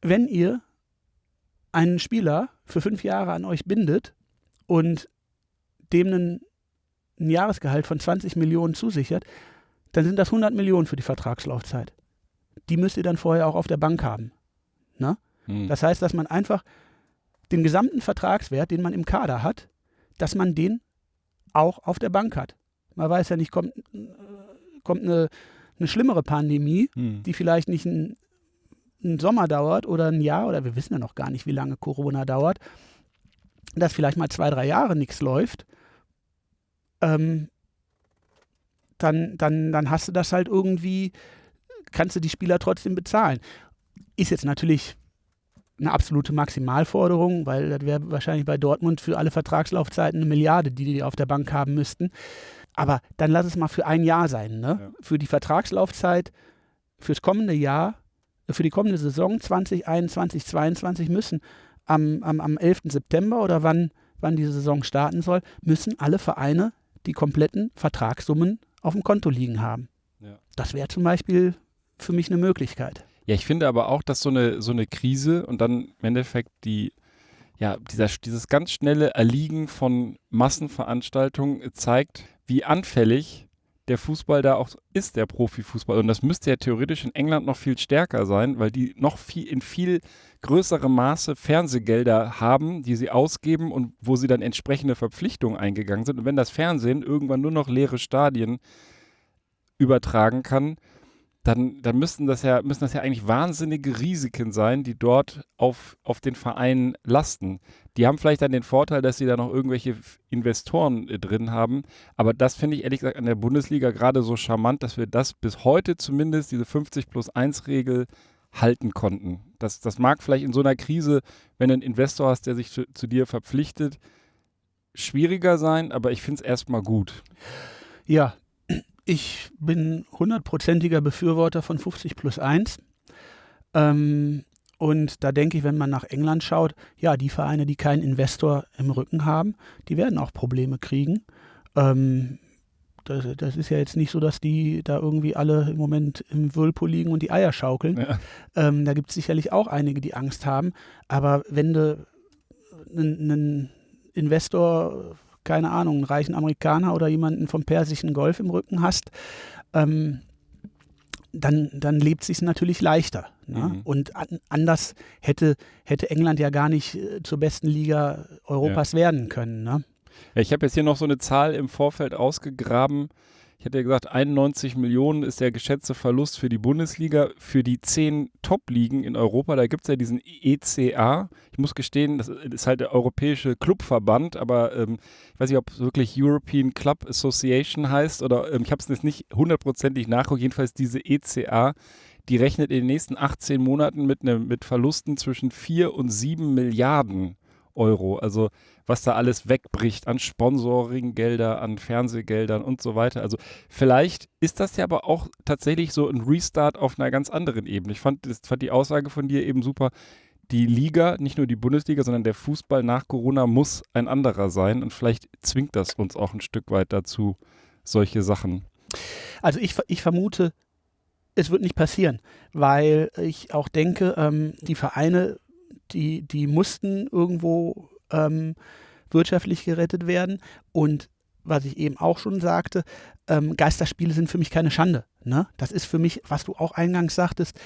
wenn ihr einen Spieler für fünf Jahre an euch bindet und dem einen, ein Jahresgehalt von 20 Millionen zusichert, dann sind das 100 Millionen für die Vertragslaufzeit. Die müsst ihr dann vorher auch auf der Bank haben. Ne? Hm. Das heißt, dass man einfach den gesamten Vertragswert, den man im Kader hat, dass man den auch auf der Bank hat. Man weiß ja nicht, kommt, kommt eine, eine schlimmere Pandemie, hm. die vielleicht nicht ein ein Sommer dauert oder ein Jahr oder wir wissen ja noch gar nicht, wie lange Corona dauert. dass vielleicht mal zwei, drei Jahre nichts läuft, ähm, dann, dann, dann hast du das halt irgendwie, kannst du die Spieler trotzdem bezahlen. Ist jetzt natürlich eine absolute Maximalforderung, weil das wäre wahrscheinlich bei Dortmund für alle Vertragslaufzeiten eine Milliarde, die die auf der Bank haben müssten. Aber dann lass es mal für ein Jahr sein. Ne? Ja. Für die Vertragslaufzeit, fürs kommende Jahr, für die kommende Saison 2021, 2022 müssen am, am, am 11. September oder wann, wann die Saison starten soll, müssen alle Vereine die kompletten Vertragssummen auf dem Konto liegen haben. Ja. Das wäre zum Beispiel für mich eine Möglichkeit. Ja, ich finde aber auch, dass so eine, so eine Krise und dann im Endeffekt die, ja, dieser, dieses ganz schnelle Erliegen von Massenveranstaltungen zeigt, wie anfällig der Fußball da auch ist, der Profifußball. Und das müsste ja theoretisch in England noch viel stärker sein, weil die noch viel in viel größerem Maße Fernsehgelder haben, die sie ausgeben und wo sie dann entsprechende Verpflichtungen eingegangen sind. Und wenn das Fernsehen irgendwann nur noch leere Stadien übertragen kann, dann, dann müssten das ja, müssen das ja eigentlich wahnsinnige Risiken sein, die dort auf, auf den Vereinen lasten. Die haben vielleicht dann den Vorteil, dass sie da noch irgendwelche Investoren äh, drin haben. Aber das finde ich ehrlich gesagt an der Bundesliga gerade so charmant, dass wir das bis heute zumindest, diese 50 plus 1 Regel, halten konnten. Das, das mag vielleicht in so einer Krise, wenn du einen Investor hast, der sich zu, zu dir verpflichtet, schwieriger sein, aber ich finde es erstmal gut. Ja, ich bin hundertprozentiger Befürworter von 50 plus 1. Ähm, und da denke ich, wenn man nach England schaut, ja, die Vereine, die keinen Investor im Rücken haben, die werden auch Probleme kriegen. Ähm, das, das ist ja jetzt nicht so, dass die da irgendwie alle im Moment im Whirlpool liegen und die Eier schaukeln. Ja. Ähm, da gibt es sicherlich auch einige, die Angst haben. Aber wenn du einen, einen Investor, keine Ahnung, einen reichen Amerikaner oder jemanden vom persischen Golf im Rücken hast, ähm, dann, dann lebt es sich natürlich leichter. Ne? Mhm. Und an, anders hätte, hätte England ja gar nicht äh, zur besten Liga Europas werden können. Ne? Ja, ich habe jetzt hier noch so eine Zahl im Vorfeld ausgegraben. Ich hatte ja gesagt, 91 Millionen ist der geschätzte Verlust für die Bundesliga. Für die zehn Top-Ligen in Europa, da gibt es ja diesen ECA. Ich muss gestehen, das ist halt der europäische Clubverband, aber ähm, ich weiß nicht, ob es wirklich European Club Association heißt oder ähm, ich habe es jetzt nicht hundertprozentig nachgeguckt. Jedenfalls diese ECA, die rechnet in den nächsten 18 Monaten mit, ne, mit Verlusten zwischen 4 und 7 Milliarden Euro. Also was da alles wegbricht an Sponsoringgelder, an Fernsehgeldern und so weiter. Also vielleicht ist das ja aber auch tatsächlich so ein Restart auf einer ganz anderen Ebene. Ich fand, das, fand die Aussage von dir eben super. Die Liga, nicht nur die Bundesliga, sondern der Fußball nach Corona muss ein anderer sein und vielleicht zwingt das uns auch ein Stück weit dazu, solche Sachen. Also ich, ich vermute, es wird nicht passieren, weil ich auch denke, ähm, die Vereine, die, die mussten irgendwo ähm, wirtschaftlich gerettet werden. Und was ich eben auch schon sagte, ähm, Geisterspiele sind für mich keine Schande. Ne? Das ist für mich, was du auch eingangs sagtest,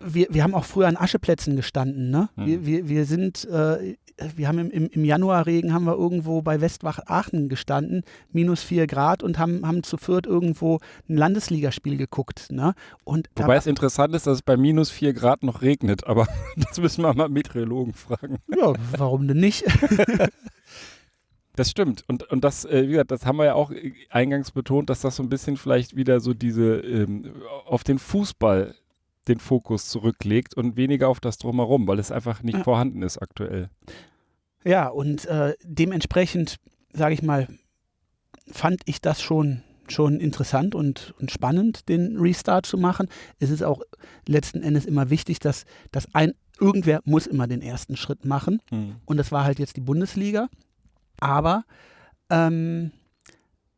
wir, wir haben auch früher an Ascheplätzen gestanden. Ne? Mhm. Wir, wir, wir sind, äh, wir haben im, im, im Januarregen haben wir irgendwo bei Westwach Aachen gestanden, minus vier Grad und haben, haben zu viert irgendwo ein Landesligaspiel geguckt. Ne? Und Wobei es interessant ist, dass es bei minus 4 Grad noch regnet, aber das müssen wir mal Meteorologen fragen. ja, warum denn nicht? Das stimmt. Und, und das, äh, wie gesagt, das haben wir ja auch eingangs betont, dass das so ein bisschen vielleicht wieder so diese ähm, auf den Fußball den Fokus zurücklegt und weniger auf das drumherum, weil es einfach nicht Ja. vorhanden ist aktuell. Ja, und äh, dementsprechend, sage ich mal, fand ich das schon, schon interessant und, und spannend, den Restart zu machen. Es ist auch letzten Endes immer wichtig, dass, dass ein, irgendwer muss immer den ersten Schritt machen. Hm. Und das war halt jetzt die Bundesliga. Aber ähm,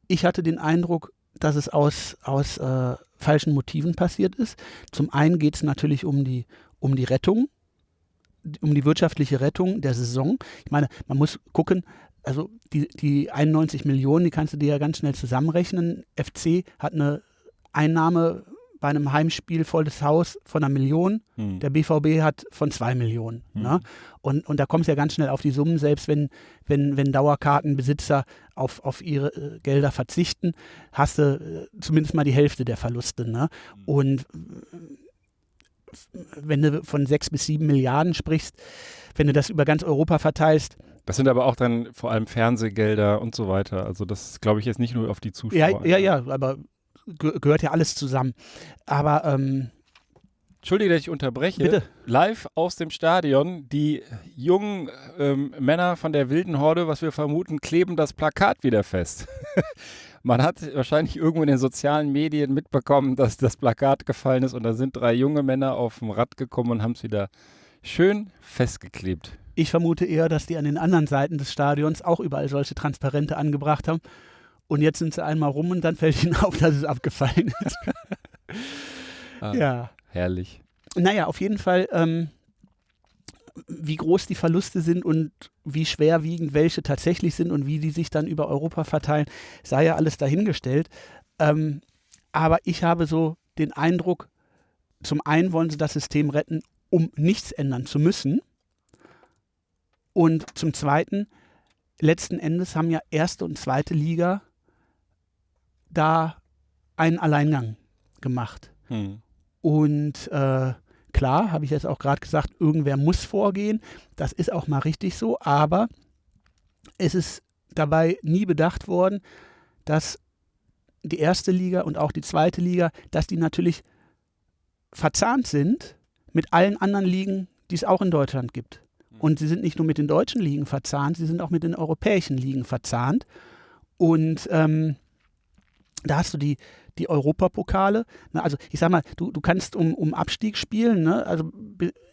ich hatte den Eindruck, dass es aus, aus äh, falschen Motiven passiert ist. Zum einen geht es natürlich um die, um die Rettung, um die wirtschaftliche Rettung der Saison. Ich meine, man muss gucken, also die, die 91 Millionen, die kannst du dir ja ganz schnell zusammenrechnen. FC hat eine Einnahme bei einem Heimspiel volles Haus von einer Million. Hm. Der BVB hat von zwei Millionen. Mhm. Ne? Und, und da kommst du ja ganz schnell auf die Summen, selbst wenn, wenn, wenn Dauerkartenbesitzer auf, auf ihre äh, Gelder verzichten, hast du äh, zumindest mal die Hälfte der Verluste. Ne? Und äh, wenn du von sechs bis sieben Milliarden sprichst, wenn du das über ganz Europa verteilst, Das sind aber auch dann vor allem Fernsehgelder und so weiter. Also das glaube ich jetzt nicht nur auf die Zuschauer. Ja, ja, ja, aber ge gehört ja alles zusammen. Aber ähm, Entschuldige, dass ich unterbreche. Bitte. Live aus dem Stadion, die jungen ähm, Männer von der wilden Horde, was wir vermuten, kleben das Plakat wieder fest. Man hat wahrscheinlich irgendwo in den sozialen Medien mitbekommen, dass das Plakat gefallen ist und da sind drei junge Männer auf dem Rad gekommen und haben es wieder schön festgeklebt. ich vermute eher, dass die an den anderen Seiten des Stadions auch überall solche Transparente angebracht haben. Und jetzt sind sie einmal rum und dann fällt ihnen auf, dass es abgefallen ist. Ah, ja. Herrlich. Naja, auf jeden Fall, ähm, wie groß die Verluste sind und wie schwerwiegend welche tatsächlich sind und wie die sich dann über Europa verteilen, sei ja alles dahingestellt. Ähm, aber ich habe so den Eindruck, zum einen wollen sie das System retten, um nichts ändern zu müssen. Und zum zweiten, letzten Endes haben ja erste und zweite Liga da einen Alleingang gemacht. Hm. Und äh, klar, habe ich jetzt auch gerade gesagt, irgendwer muss vorgehen. Das ist auch mal richtig so, aber es ist dabei nie bedacht worden, dass die erste Liga und auch die zweite Liga, dass die natürlich verzahnt sind mit allen anderen Ligen, die es auch in Deutschland gibt. Und sie sind nicht nur mit den deutschen Ligen verzahnt, sie sind auch mit den europäischen Ligen verzahnt. Und ähm, da hast du die, die Europapokale. Ne? Also ich sag mal, du, du kannst um, um Abstieg spielen. Ne? Also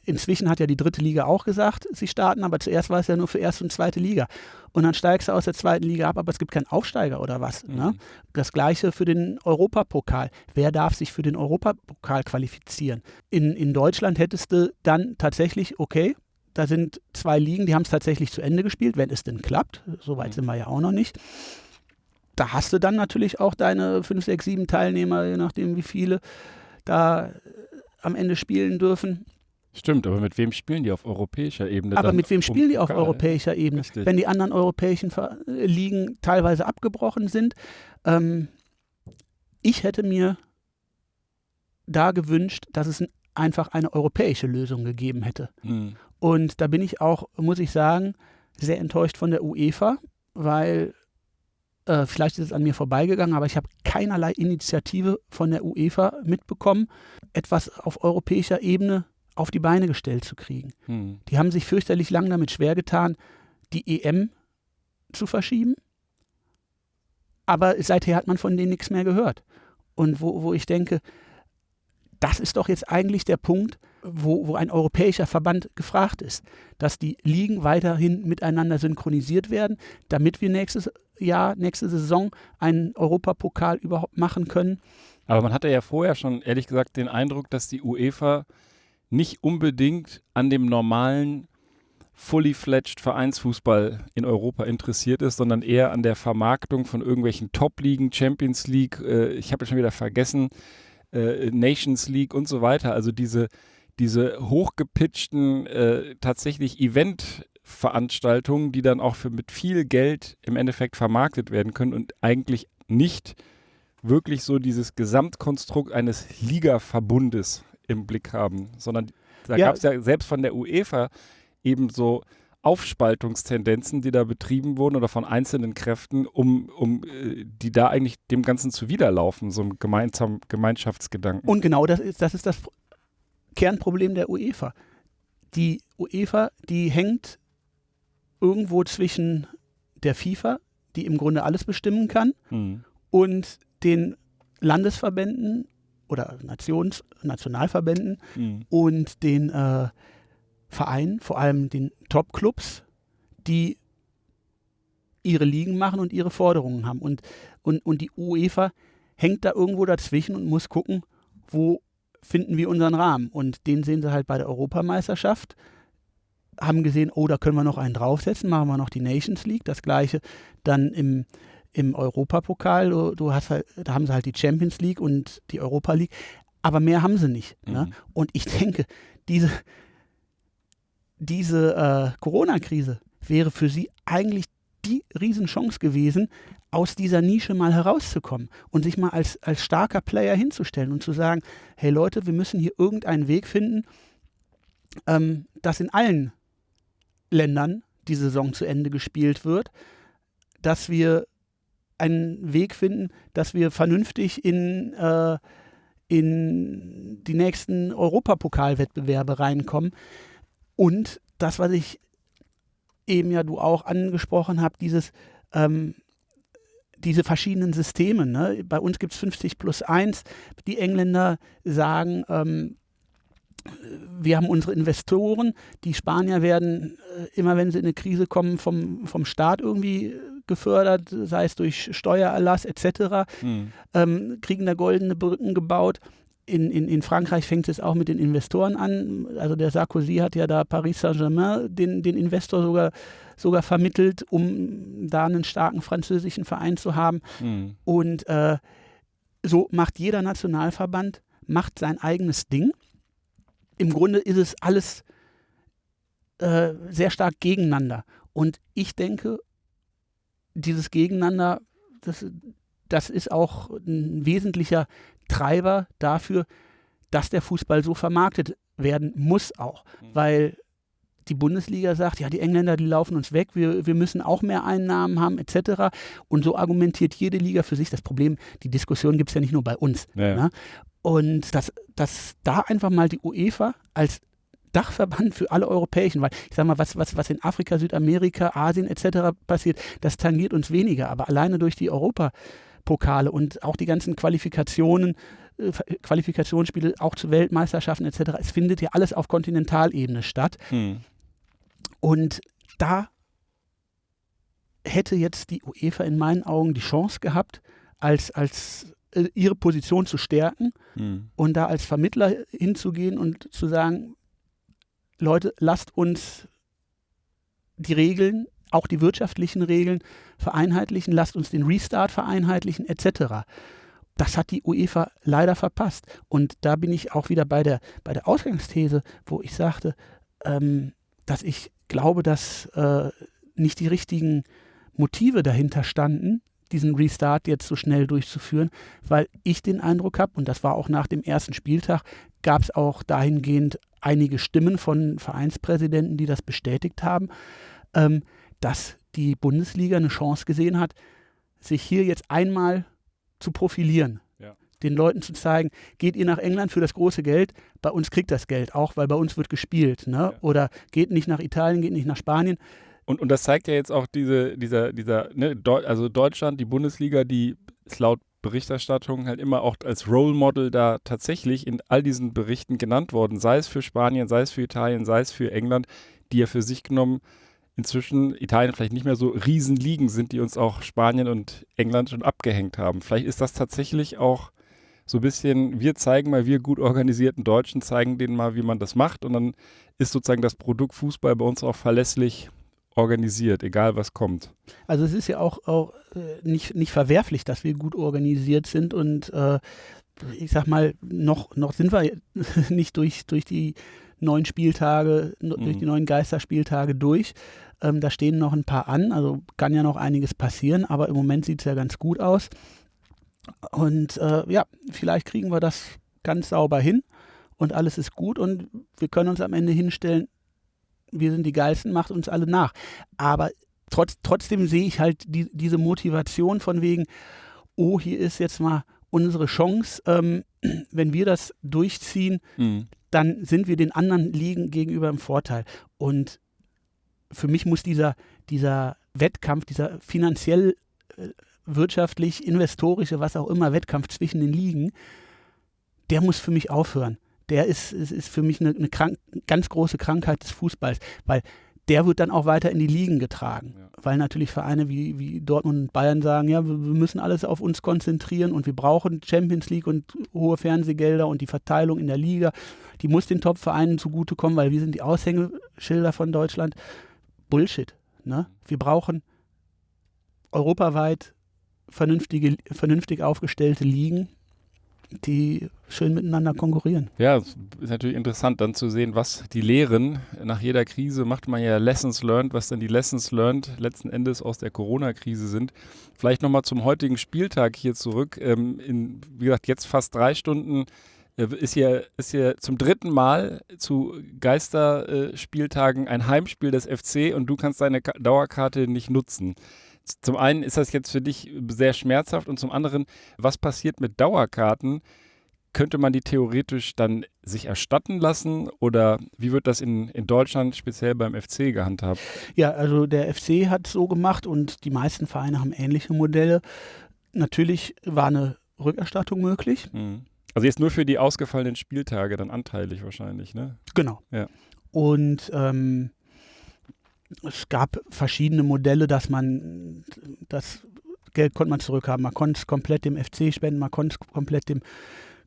inzwischen hat ja die dritte Liga auch gesagt, sie starten, aber zuerst war es ja nur für erste und zweite Liga. Und dann steigst du aus der zweiten Liga ab, aber es gibt keinen Aufsteiger oder was. Ne? Mhm. Das gleiche für den Europapokal. Wer darf sich für den Europapokal qualifizieren? In, in Deutschland hättest du dann tatsächlich, okay, da sind zwei Ligen, die haben es tatsächlich zu Ende gespielt, wenn es denn klappt. Soweit Mhm. sind wir ja auch noch nicht da hast du dann natürlich auch deine 5, 6, 7 Teilnehmer, je nachdem wie viele da äh, am Ende spielen dürfen. Stimmt, aber mit wem spielen die auf europäischer Ebene? Aber mit wem um spielen die auf Pokal? europäischer Ebene? Richtig. Wenn die anderen europäischen äh, Ligen teilweise abgebrochen sind. Ähm, ich hätte mir da gewünscht, dass es einfach eine europäische Lösung gegeben hätte. Hm. Und da bin ich auch, muss ich sagen, sehr enttäuscht von der UEFA, weil äh, vielleicht ist es an mir vorbeigegangen, aber ich habe keinerlei Initiative von der UEFA mitbekommen, etwas auf europäischer Ebene auf die Beine gestellt zu kriegen. Hm. Die haben sich fürchterlich lang damit schwer getan, die EM zu verschieben. Aber seither hat man von denen nichts mehr gehört. Und wo, wo ich denke, das ist doch jetzt eigentlich der Punkt, wo, wo ein europäischer Verband gefragt ist, dass die Ligen weiterhin miteinander synchronisiert werden, damit wir nächstes Jahr, nächste Saison einen Europapokal überhaupt machen können. Aber man hatte ja vorher schon, ehrlich gesagt, den Eindruck, dass die UEFA nicht unbedingt an dem normalen fully fledged Vereinsfußball in Europa interessiert ist, sondern eher an der Vermarktung von irgendwelchen Top-Ligen, Champions League, äh, ich habe ja schon wieder vergessen, äh, Nations League und so weiter. Also diese, diese hochgepitchten, äh, tatsächlich Event-Veranstaltungen, die dann auch für mit viel Geld im Endeffekt vermarktet werden können und eigentlich nicht wirklich so dieses Gesamtkonstrukt eines Liga-Verbundes im Blick haben, sondern da Ja. gab es ja selbst von der UEFA eben so Aufspaltungstendenzen, die da betrieben wurden oder von einzelnen Kräften, um, um äh, die da eigentlich dem Ganzen zuwiderlaufen, so einem gemeinsamen Gemeinschaftsgedanken. Und genau das ist das, ist das Kernproblem der UEFA. Die UEFA, die hängt irgendwo zwischen der FIFA, die im Grunde alles bestimmen kann, Hm. und den Landesverbänden oder Nations Nationalverbänden Hm. und den äh, Vereinen, vor allem den Top-Clubs, die ihre Ligen machen und ihre Forderungen haben. Und, und, und die UEFA hängt da irgendwo dazwischen und muss gucken, wo finden wir unseren Rahmen. Und den sehen sie halt bei der Europameisterschaft. Haben gesehen, oh, da können wir noch einen draufsetzen, machen wir noch die Nations League. Das gleiche dann im, im Europapokal. Du, du hast halt, da haben sie halt die Champions League und die Europa League. Aber mehr haben sie nicht. Ne? Mhm. Und ich denke, diese, diese äh, Corona-Krise wäre für sie eigentlich die Riesenchance gewesen, aus dieser Nische mal herauszukommen und sich mal als, als starker Player hinzustellen und zu sagen, hey Leute, wir müssen hier irgendeinen Weg finden, ähm, dass in allen Ländern die Saison zu Ende gespielt wird, dass wir einen Weg finden, dass wir vernünftig in, äh, in die nächsten Europapokalwettbewerbe reinkommen. Und das, was ich eben ja du auch angesprochen habe, dieses ähm, diese verschiedenen Systeme. Ne? Bei uns gibt es 50 plus 1. Die Engländer sagen, ähm, wir haben unsere Investoren, die Spanier werden äh, immer, wenn sie in eine Krise kommen, vom, vom Staat irgendwie gefördert, sei es durch Steuererlass etc., mhm. ähm, kriegen da goldene Brücken gebaut. In, in, in Frankreich fängt es auch mit den Investoren an. Also der Sarkozy hat ja da Paris Saint-Germain den, den Investor sogar, sogar vermittelt, um da einen starken französischen Verein zu haben. Mhm. Und äh, so macht jeder Nationalverband macht sein eigenes Ding. Im Grunde ist es alles äh, sehr stark gegeneinander. Und ich denke, dieses Gegeneinander, das, das ist auch ein wesentlicher Treiber dafür, dass der Fußball so vermarktet werden muss auch. Mhm. Weil die Bundesliga sagt, ja, die Engländer, die laufen uns weg, wir, wir müssen auch mehr Einnahmen haben, etc. Und so argumentiert jede Liga für sich. Das Problem, die Diskussion gibt es ja nicht nur bei uns. Ja, Ne? Und dass, dass da einfach mal die UEFA als Dachverband für alle Europäischen, weil ich sage mal, was, was, was in Afrika, Südamerika, Asien etc. passiert, das tangiert uns weniger. Aber alleine durch die Europapokale und auch die ganzen Qualifikationen, äh, Qualifikationsspiele auch zu Weltmeisterschaften etc., es findet ja alles auf Kontinentalebene statt. Hm. Und da hätte jetzt die UEFA in meinen Augen die Chance gehabt, als, als äh, ihre Position zu stärken hm. und da als Vermittler hinzugehen und zu sagen, Leute, lasst uns die Regeln, auch die wirtschaftlichen Regeln vereinheitlichen, lasst uns den Restart vereinheitlichen, etc. Das hat die UEFA leider verpasst. Und da bin ich auch wieder bei der, bei der Ausgangsthese, wo ich sagte, ähm, dass ich glaube, dass äh, nicht die richtigen Motive dahinter standen, diesen Restart jetzt so schnell durchzuführen, weil ich den Eindruck habe, und das war auch nach dem ersten Spieltag, gab es auch dahingehend einige Stimmen von Vereinspräsidenten, die das bestätigt haben, ähm, dass die Bundesliga eine Chance gesehen hat, sich hier jetzt einmal zu profilieren. Den Leuten zu zeigen, geht ihr nach England für das große Geld, bei uns kriegt das Geld auch, weil bei uns wird gespielt. Ne? Ja. Oder geht nicht nach Italien, geht nicht nach Spanien. Und, und das zeigt ja jetzt auch diese, dieser, dieser, ne, also Deutschland, die Bundesliga, die ist laut Berichterstattung halt immer auch als Role Model da tatsächlich in all diesen Berichten genannt worden, sei es für Spanien, sei es für Italien, sei es für England, die ja für sich genommen inzwischen Italien vielleicht nicht mehr so Riesenligen sind, die uns auch Spanien und England schon abgehängt haben. Vielleicht ist das tatsächlich auch so ein bisschen, wir zeigen mal, wir gut organisierten Deutschen zeigen denen mal, wie man das macht und dann ist sozusagen das Produkt Fußball bei uns auch verlässlich organisiert, egal was kommt. Also es ist ja auch, auch äh, nicht, nicht verwerflich, dass wir gut organisiert sind und äh, ich sag mal, noch, noch sind wir nicht durch, durch die neun Spieltage, mhm. durch die neun Geisterspieltage durch. Ähm, da stehen noch ein paar an, also kann ja noch einiges passieren, aber im Moment sieht es ja ganz gut aus. Und äh, ja, vielleicht kriegen wir das ganz sauber hin und alles ist gut und wir können uns am Ende hinstellen, wir sind die Geilsten, macht uns alle nach. Aber trotz, trotzdem sehe ich halt die, diese Motivation von wegen, oh, hier ist jetzt mal unsere Chance, ähm, wenn wir das durchziehen, mhm. dann sind wir den anderen Ligen gegenüber im Vorteil. Und für mich muss dieser, dieser Wettkampf, dieser finanziell, äh, wirtschaftlich, investorische, was auch immer, Wettkampf zwischen den Ligen, der muss für mich aufhören der ist, ist, ist für mich eine, eine krank, ganz große Krankheit des Fußballs, weil der wird dann auch weiter in die Ligen getragen. Ja. Weil natürlich Vereine wie, wie Dortmund und Bayern sagen, ja, wir, wir, müssen alles auf uns konzentrieren und wir brauchen Champions League und hohe Fernsehgelder und die Verteilung in der Liga. Die muss den Top-Vereinen zugutekommen, weil wir sind die Aushängeschilder von Deutschland. Bullshit. Ne? Wir brauchen europaweit vernünftige, vernünftig aufgestellte Ligen, die schön miteinander konkurrieren. Ja, ist natürlich interessant dann zu sehen, was die Lehren nach jeder Krise macht man ja Lessons learned, was dann die Lessons learned letzten Endes aus der Corona-Krise sind. Vielleicht nochmal zum heutigen Spieltag hier zurück. Ähm, in, wie gesagt, jetzt fast drei Stunden ist hier, ist hier zum dritten Mal zu Geisterspieltagen ein Heimspiel des FC und du kannst deine Ka Dauerkarte nicht nutzen. Zum einen ist das jetzt für dich sehr schmerzhaft und zum anderen, was passiert mit Dauerkarten? Könnte man die theoretisch dann sich erstatten lassen oder wie wird das in, in Deutschland speziell beim FC gehandhabt? Ja, also der FC hat so gemacht und die meisten Vereine haben ähnliche Modelle. Natürlich war eine Rückerstattung möglich. Mhm. Also jetzt nur für die ausgefallenen Spieltage dann anteilig wahrscheinlich, ne? Genau. Ja. Und ähm, es gab verschiedene Modelle, dass man das Geld konnte man zurückhaben. Man konnte es komplett dem FC spenden, man konnte es komplett dem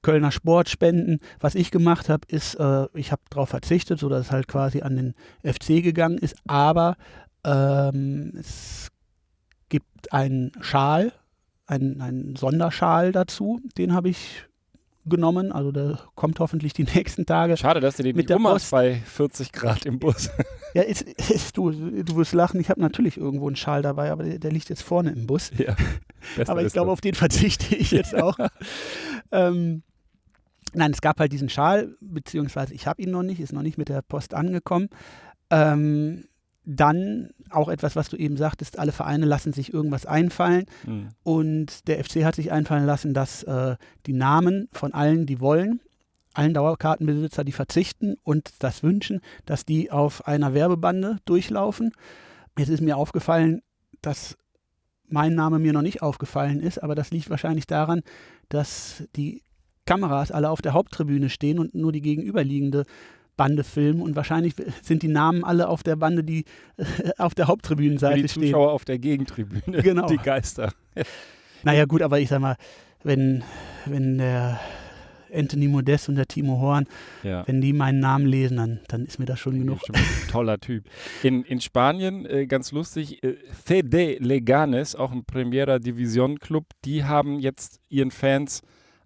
Kölner Sport spenden. Was ich gemacht habe, ist, äh, ich habe darauf verzichtet, sodass es halt quasi an den FC gegangen ist. Aber ähm, es gibt einen Schal, einen, einen Sonderschal dazu, den habe ich genommen. Also der kommt hoffentlich die nächsten Tage. Schade, dass du den Mit nicht der Post. bei 40 Grad im Bus. Ja, ist, ist, du, du wirst lachen, ich habe natürlich irgendwo einen Schal dabei, aber der, der liegt jetzt vorne im Bus. ja. Aber ich glaube, auf den verzichte ich jetzt auch. ähm, nein, es gab halt diesen Schal, beziehungsweise ich habe ihn noch nicht, ist noch nicht mit der Post angekommen. Ähm, dann auch etwas, was du eben sagtest, alle Vereine lassen sich irgendwas einfallen. Mhm. Und der FC hat sich einfallen lassen, dass äh, die Namen von allen, die wollen, allen Dauerkartenbesitzer, die verzichten und das wünschen, dass die auf einer Werbebande durchlaufen. Jetzt ist mir aufgefallen, dass mein Name mir noch nicht aufgefallen ist, aber das liegt wahrscheinlich daran, dass die Kameras alle auf der Haupttribüne stehen und nur die gegenüberliegende Bande filmen und wahrscheinlich sind die Namen alle auf der Bande, die auf der Haupttribünenseite die stehen. Zuschauer auf der Gegentribüne, Genau. die Geister. Naja, gut, aber ich sag mal, wenn, wenn der Anthony Modest und der Timo Horn, Ja. wenn die meinen Namen lesen, dann, dann ist mir das schon genug. Schon toller Typ. In, in Spanien, äh, ganz lustig, äh, CD Leganes, auch ein Primera Division Club, die haben jetzt ihren Fans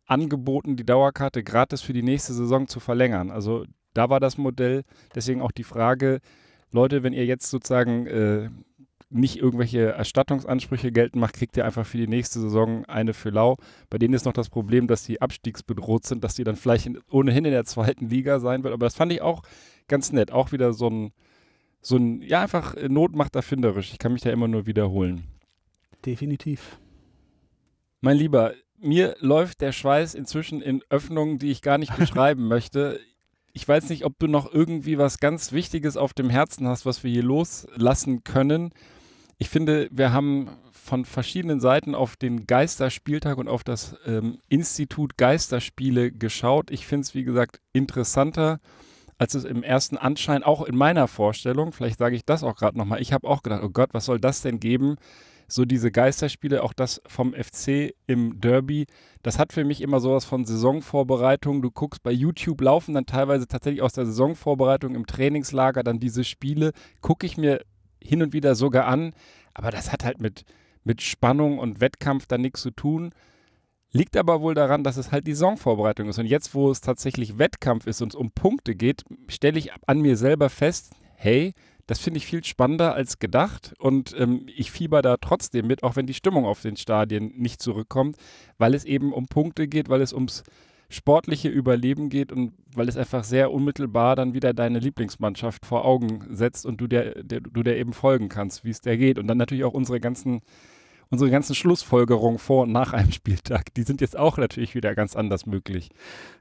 angeboten, die Dauerkarte gratis für die nächste Saison zu verlängern. Also da war das Modell, deswegen auch die Frage, Leute, wenn ihr jetzt sozusagen äh, nicht irgendwelche Erstattungsansprüche geltend macht, kriegt ihr einfach für die nächste Saison eine für lau. Bei denen ist noch das Problem, dass die abstiegsbedroht sind, dass die dann vielleicht in, ohnehin in der zweiten Liga sein wird. Aber das fand ich auch ganz nett. Auch wieder so ein, so ein, ja, einfach Not macht erfinderisch. Ich kann mich da immer nur wiederholen. Definitiv. Mein Lieber, mir läuft der Schweiß inzwischen in Öffnungen, die ich gar nicht beschreiben möchte. Ich weiß nicht, ob du noch irgendwie was ganz Wichtiges auf dem Herzen hast, was wir hier loslassen können. Ich finde, wir haben von verschiedenen Seiten auf den Geisterspieltag und auf das ähm, Institut Geisterspiele geschaut. Ich finde es, wie gesagt, interessanter, als es im ersten Anschein, auch in meiner Vorstellung, vielleicht sage ich das auch gerade nochmal, ich habe auch gedacht, oh Gott, was soll das denn geben? So diese Geisterspiele, auch das vom FC im Derby, das hat für mich immer sowas von Saisonvorbereitung. Du guckst bei YouTube, laufen dann teilweise tatsächlich aus der Saisonvorbereitung im Trainingslager dann diese Spiele, gucke ich mir hin und wieder sogar an, aber das hat halt mit, mit Spannung und Wettkampf dann nichts zu tun. Liegt aber wohl daran, dass es halt die Saisonvorbereitung ist. Und jetzt, wo es tatsächlich Wettkampf ist und es um Punkte geht, stelle ich an mir selber fest, hey, das finde ich viel spannender als gedacht und ähm, ich fieber da trotzdem mit, auch wenn die Stimmung auf den Stadien nicht zurückkommt, weil es eben um Punkte geht, weil es ums sportliche Überleben geht und weil es einfach sehr unmittelbar dann wieder deine Lieblingsmannschaft vor Augen setzt und du der, der, du der eben folgen kannst, wie es der geht. Und dann natürlich auch unsere ganzen unsere ganzen Schlussfolgerungen vor und nach einem Spieltag, die sind jetzt auch natürlich wieder ganz anders möglich.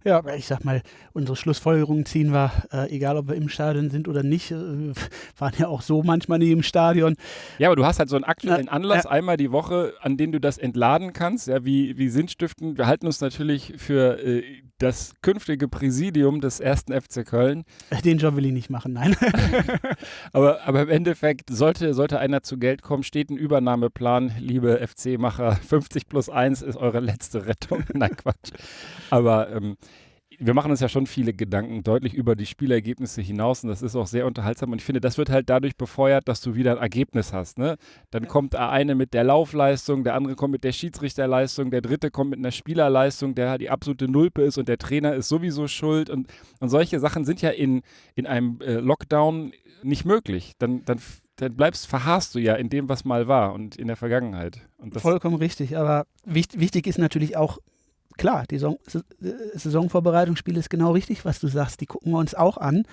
Ja, ich sag mal, unsere Schlussfolgerungen ziehen wir, äh, egal ob wir im Stadion sind oder nicht, äh, waren ja auch so manchmal nie im Stadion. Ja, aber du hast halt so einen aktuellen Na, Anlass ja. einmal die Woche, an dem du das entladen kannst, ja, wie, wie Sinnstiften. Wir halten uns natürlich für äh, das künftige Präsidium des ersten FC Köln. Den Job will ich nicht machen, nein. Aber, aber im Endeffekt sollte, sollte einer zu Geld kommen, steht ein Übernahmeplan, liebe FC-Macher. 50 plus 1 ist eure letzte Rettung. Nein, Quatsch. Aber ähm, wir machen uns ja schon viele Gedanken deutlich über die Spielergebnisse hinaus und das ist auch sehr unterhaltsam und ich finde, das wird halt dadurch befeuert, dass du wieder ein Ergebnis hast. Ne? Dann kommt der eine mit der Laufleistung, der andere kommt mit der Schiedsrichterleistung, der dritte kommt mit einer Spielerleistung, der halt die absolute Nulpe ist und der Trainer ist sowieso schuld und, und solche Sachen sind ja in, in einem äh, Lockdown nicht möglich. Dann, dann, dann bleibst, verharrst du ja in dem, was mal war und in der Vergangenheit. Und das, Vollkommen richtig, aber wichtig, wichtig ist natürlich auch, klar, die Saison, äh, Saisonvorbereitungsspiele ist genau richtig, was du sagst. Die gucken wir uns auch an.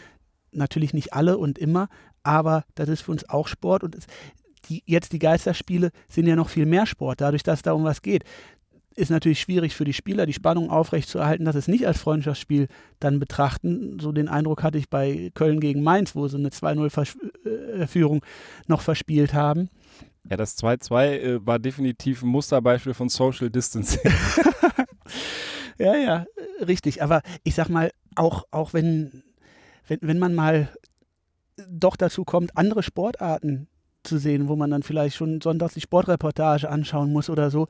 Natürlich nicht alle und immer, aber das ist für uns auch Sport und es, die, jetzt die Geisterspiele sind ja noch viel mehr Sport, dadurch, dass es da um was geht. Ist natürlich schwierig für die Spieler, die Spannung aufrechtzuerhalten, dass es nicht als Freundschaftsspiel dann betrachten. So den Eindruck hatte ich bei Köln gegen Mainz, wo sie eine 2-0-Führung äh, noch verspielt haben. Ja, das 2-2 äh, war definitiv ein Musterbeispiel von Social Distancing. ja, ja, richtig. Aber ich sag mal, auch, auch wenn, wenn, wenn man mal doch dazu kommt, andere Sportarten zu sehen, wo man dann vielleicht schon sonntags die Sportreportage anschauen muss oder so,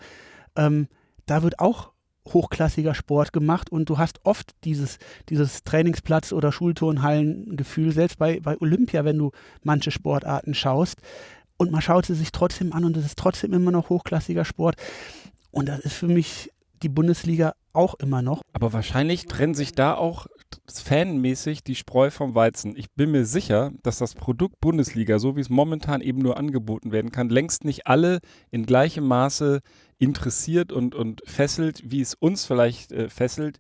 ähm, da wird auch hochklassiger Sport gemacht und du hast oft dieses, dieses Trainingsplatz- oder Schulturnhallengefühl, selbst bei, bei Olympia, wenn du manche Sportarten schaust. Und man schaut sie sich trotzdem an und es ist trotzdem immer noch hochklassiger Sport. Und das ist für mich die Bundesliga auch immer noch. Aber wahrscheinlich trennen sich da auch fanmäßig die Spreu vom Weizen. Ich bin mir sicher, dass das Produkt Bundesliga, so wie es momentan eben nur angeboten werden kann, längst nicht alle in gleichem Maße interessiert und, und fesselt, wie es uns vielleicht äh, fesselt.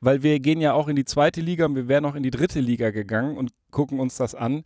Weil wir gehen ja auch in die zweite Liga und wir wären auch in die dritte Liga gegangen und gucken uns das an.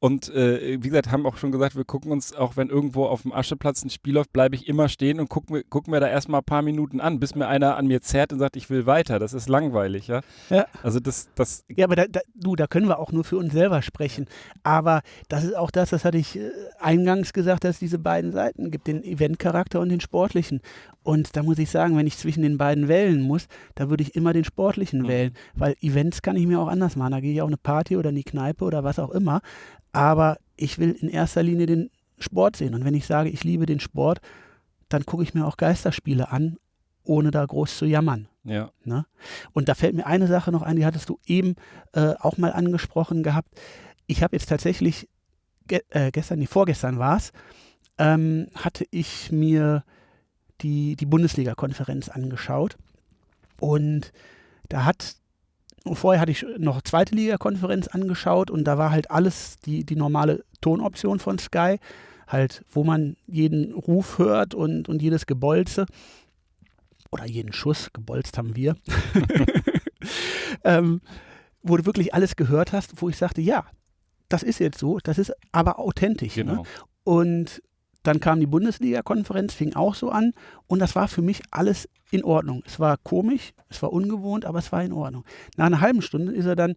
Und äh, wie gesagt, haben auch schon gesagt, wir gucken uns, auch wenn irgendwo auf dem Ascheplatz ein Spiel läuft, bleibe ich immer stehen und gucke mir, guck mir da erstmal ein paar Minuten an, bis mir einer an mir zerrt und sagt, ich will weiter. Das ist langweilig, ja. ja. Also das, das. Ja, aber da, da, du, da können wir auch nur für uns selber sprechen. Aber das ist auch das, das hatte ich äh, eingangs gesagt, dass es diese beiden Seiten gibt, den Eventcharakter und den sportlichen. Und da muss ich sagen, wenn ich zwischen den beiden wählen muss, da würde ich immer den sportlichen mhm. wählen, weil Events kann ich mir auch anders machen. Da gehe ich auch eine Party oder in die Kneipe oder was auch immer aber ich will in erster Linie den Sport sehen. Und wenn ich sage, ich liebe den Sport, dann gucke ich mir auch Geisterspiele an, ohne da groß zu jammern. Ja. Ne? Und da fällt mir eine Sache noch ein, die hattest du eben äh, auch mal angesprochen gehabt. Ich habe jetzt tatsächlich, ge äh, gestern, nee, vorgestern war es, ähm, hatte ich mir die, die Bundesliga-Konferenz angeschaut. Und da hat vorher hatte ich noch zweite Liga-Konferenz angeschaut und da war halt alles die, die normale Tonoption von Sky, halt, wo man jeden Ruf hört und, und jedes Gebolze oder jeden Schuss, gebolzt haben wir, ähm, wo du wirklich alles gehört hast, wo ich sagte, ja, das ist jetzt so, das ist aber authentisch. Ne? Genau. Ne? Und dann kam die Bundesliga-Konferenz, fing auch so an und das war für mich alles in Ordnung. Es war komisch, es war ungewohnt, aber es war in Ordnung. Nach einer halben Stunde ist er dann,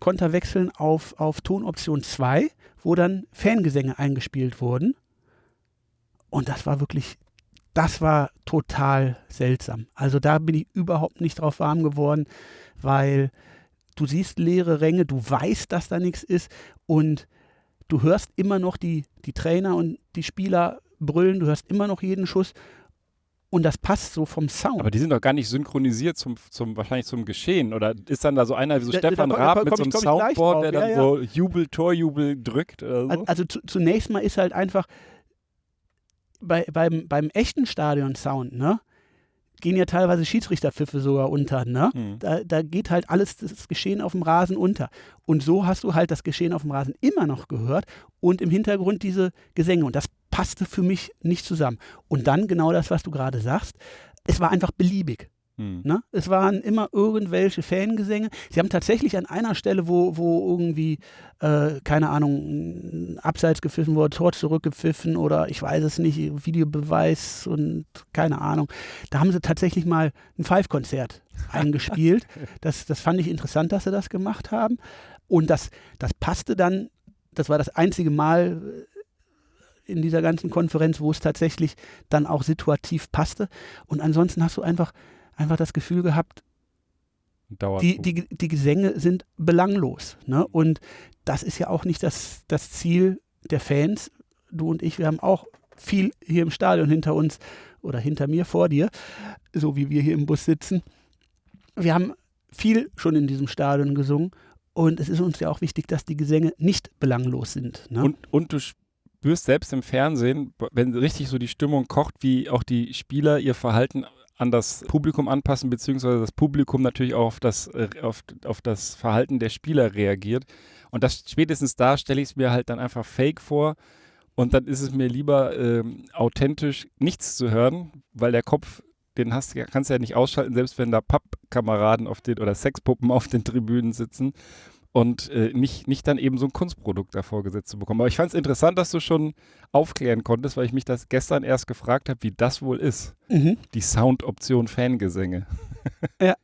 konnte er wechseln auf, auf Tonoption 2, wo dann Fangesänge eingespielt wurden. Und das war wirklich, das war total seltsam. Also da bin ich überhaupt nicht drauf warm geworden, weil du siehst leere Ränge, du weißt, dass da nichts ist und du hörst immer noch die, die Trainer und die Spieler brüllen, du hörst immer noch jeden Schuss und das passt so vom Sound. Aber die sind doch gar nicht synchronisiert zum, zum wahrscheinlich zum Geschehen. Oder ist dann da so einer wie so da, Stefan da, Raab mit so einem Soundboard, der dann ja, ja. so Jubel, Torjubel drückt? So? Also zu, zunächst mal ist halt einfach bei, beim, beim echten Stadion-Sound, ne? Gehen ja teilweise Schiedsrichterpfiffe sogar unter. Ne? Mhm. Da, da geht halt alles das Geschehen auf dem Rasen unter. Und so hast du halt das Geschehen auf dem Rasen immer noch gehört und im Hintergrund diese Gesänge. Und das passte für mich nicht zusammen. Und dann genau das, was du gerade sagst. Es war einfach beliebig. Hm. Ne? Es waren immer irgendwelche Fangesänge. Sie haben tatsächlich an einer Stelle, wo, wo irgendwie, äh, keine Ahnung, Abseits gepfiffen wurde, Tor zurückgepfiffen oder ich weiß es nicht, Videobeweis und keine Ahnung. Da haben sie tatsächlich mal ein Five-Konzert eingespielt. Das, das fand ich interessant, dass sie das gemacht haben. Und das, das passte dann, das war das einzige Mal äh, in dieser ganzen Konferenz, wo es tatsächlich dann auch situativ passte. Und ansonsten hast du einfach einfach das Gefühl gehabt, die, die, die Gesänge sind belanglos. Ne? Und das ist ja auch nicht das, das Ziel der Fans. Du und ich, wir haben auch viel hier im Stadion hinter uns oder hinter mir vor dir, so wie wir hier im Bus sitzen. Wir haben viel schon in diesem Stadion gesungen und es ist uns ja auch wichtig, dass die Gesänge nicht belanglos sind. Ne? Und, und du spürst selbst im Fernsehen, wenn richtig so die Stimmung kocht, wie auch die Spieler ihr Verhalten an das Publikum anpassen, beziehungsweise das Publikum natürlich auch auf das, äh, auf, auf das Verhalten der Spieler reagiert. Und das spätestens da stelle ich es mir halt dann einfach fake vor. Und dann ist es mir lieber ähm, authentisch nichts zu hören, weil der Kopf den hast, kannst du ja nicht ausschalten, selbst wenn da Pappkameraden auf den oder Sexpuppen auf den Tribünen sitzen und äh, nicht, nicht dann eben so ein Kunstprodukt davor gesetzt zu bekommen. Aber ich fand es interessant, dass du schon aufklären konntest, weil ich mich das gestern erst gefragt habe, wie das wohl ist. Mhm. Die Soundoption Fangesänge. Ja.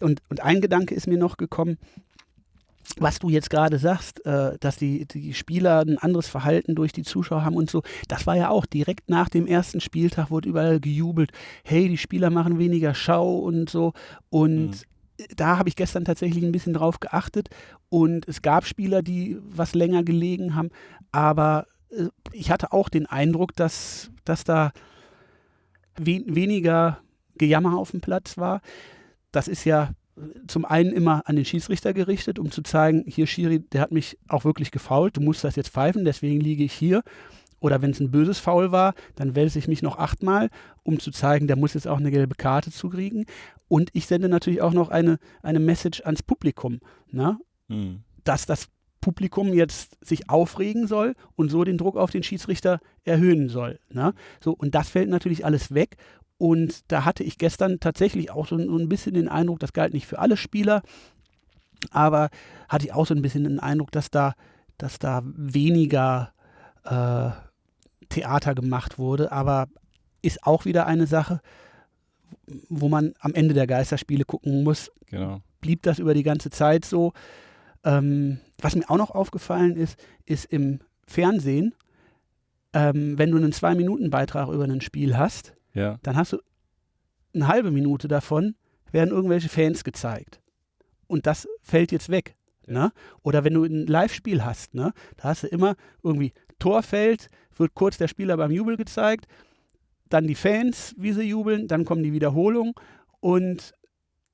Und, und ein Gedanke ist mir noch gekommen, was du jetzt gerade sagst, äh, dass die, die Spieler ein anderes Verhalten durch die Zuschauer haben und so, das war ja auch direkt nach dem ersten Spieltag, wurde überall gejubelt, hey, die Spieler machen weniger Schau und so. Und mhm da habe ich gestern tatsächlich ein bisschen drauf geachtet und es gab Spieler, die was länger gelegen haben, aber äh, ich hatte auch den Eindruck, dass, dass da we weniger Gejammer auf dem Platz war. Das ist ja zum einen immer an den Schiedsrichter gerichtet, um zu zeigen, hier Schiri, der hat mich auch wirklich gefault, du musst das jetzt pfeifen, deswegen liege ich hier. Oder wenn es ein böses Foul war, dann wälze ich mich noch achtmal, um zu zeigen, der muss jetzt auch eine gelbe Karte zukriegen. Und ich sende natürlich auch noch eine, eine Message ans Publikum, ne? Mhm. dass das Publikum jetzt sich aufregen soll und so den Druck auf den Schiedsrichter erhöhen soll. Ne? So, und das fällt natürlich alles weg. Und da hatte ich gestern tatsächlich auch so, so ein bisschen den Eindruck, das galt nicht für alle Spieler, aber hatte ich auch so ein bisschen den Eindruck, dass da, dass da weniger äh, Theater gemacht wurde. Aber ist auch wieder eine Sache, wo man am Ende der Geisterspiele gucken muss. Genau. Blieb das über die ganze Zeit so? Ähm, was mir auch noch aufgefallen ist, ist im Fernsehen, ähm, wenn du einen Zwei-Minuten-Beitrag über ein Spiel hast, ja. dann hast du eine halbe Minute davon, werden irgendwelche Fans gezeigt. Und das fällt jetzt weg. Ja. Ne? Oder wenn du ein Live-Spiel hast, ne? da hast du immer irgendwie Torfeld, wird kurz der Spieler beim Jubel gezeigt dann die Fans, wie sie jubeln, dann kommen die Wiederholungen und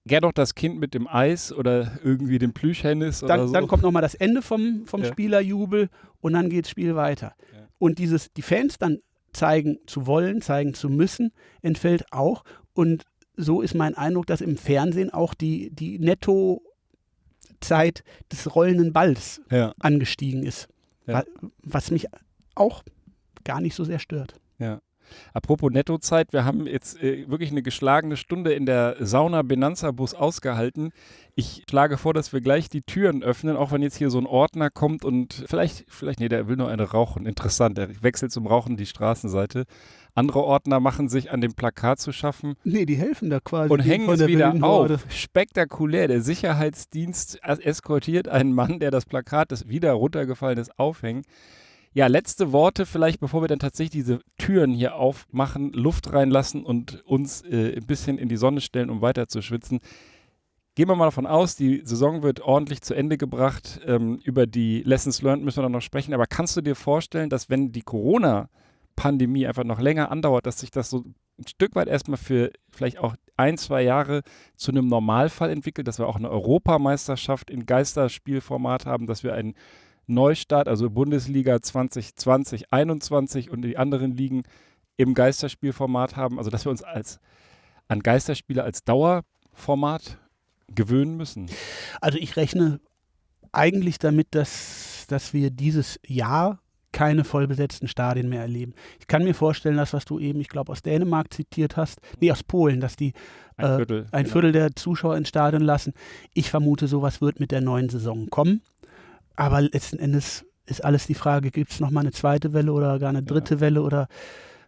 Gern noch das Kind mit dem Eis oder irgendwie dem Plüschhennis dann, oder so. Dann kommt nochmal das Ende vom, vom ja. Spielerjubel und dann geht das Spiel weiter. Ja. Und dieses, die Fans dann zeigen zu wollen, zeigen zu müssen, entfällt auch. Und so ist mein Eindruck, dass im Fernsehen auch die, die Netto-Zeit des rollenden Balls ja. angestiegen ist. Was mich auch gar nicht so sehr stört. Ja. Apropos Nettozeit, wir haben jetzt äh, wirklich eine geschlagene Stunde in der Sauna Benanza Bus ausgehalten. Ich schlage vor, dass wir gleich die Türen öffnen, auch wenn jetzt hier so ein Ordner kommt und vielleicht, vielleicht, nee, der will nur eine rauchen. Interessant, der wechselt zum Rauchen die Straßenseite. Andere Ordner machen sich an dem Plakat zu schaffen. Nee, die helfen da quasi. Und hängen es wieder auf. Spektakulär. Der Sicherheitsdienst eskortiert einen Mann, der das Plakat, das wieder runtergefallen ist, aufhängt. Ja, letzte Worte vielleicht, bevor wir dann tatsächlich diese Türen hier aufmachen, Luft reinlassen und uns äh, ein bisschen in die Sonne stellen, um weiter zu schwitzen. Gehen wir mal davon aus, die Saison wird ordentlich zu Ende gebracht. Ähm, über die Lessons Learned müssen wir dann noch sprechen. Aber kannst du dir vorstellen, dass wenn die Corona-Pandemie einfach noch länger andauert, dass sich das so ein Stück weit erstmal für vielleicht auch ein, zwei Jahre zu einem Normalfall entwickelt, dass wir auch eine Europameisterschaft in Geisterspielformat haben, dass wir einen Neustart, also Bundesliga 2020, 21 und die anderen Ligen im Geisterspielformat haben. Also dass wir uns als an Geisterspiele als Dauerformat gewöhnen müssen. Also ich rechne eigentlich damit, dass, dass wir dieses Jahr keine vollbesetzten Stadien mehr erleben. Ich kann mir vorstellen, dass was du eben, ich glaube, aus Dänemark zitiert hast, nee, aus Polen, dass die ein Viertel, äh, ein genau. Viertel der Zuschauer ins Stadion lassen. Ich vermute, sowas wird mit der neuen Saison kommen. Aber letzten Endes ist alles die Frage, gibt es nochmal eine zweite Welle oder gar eine dritte ja. Welle oder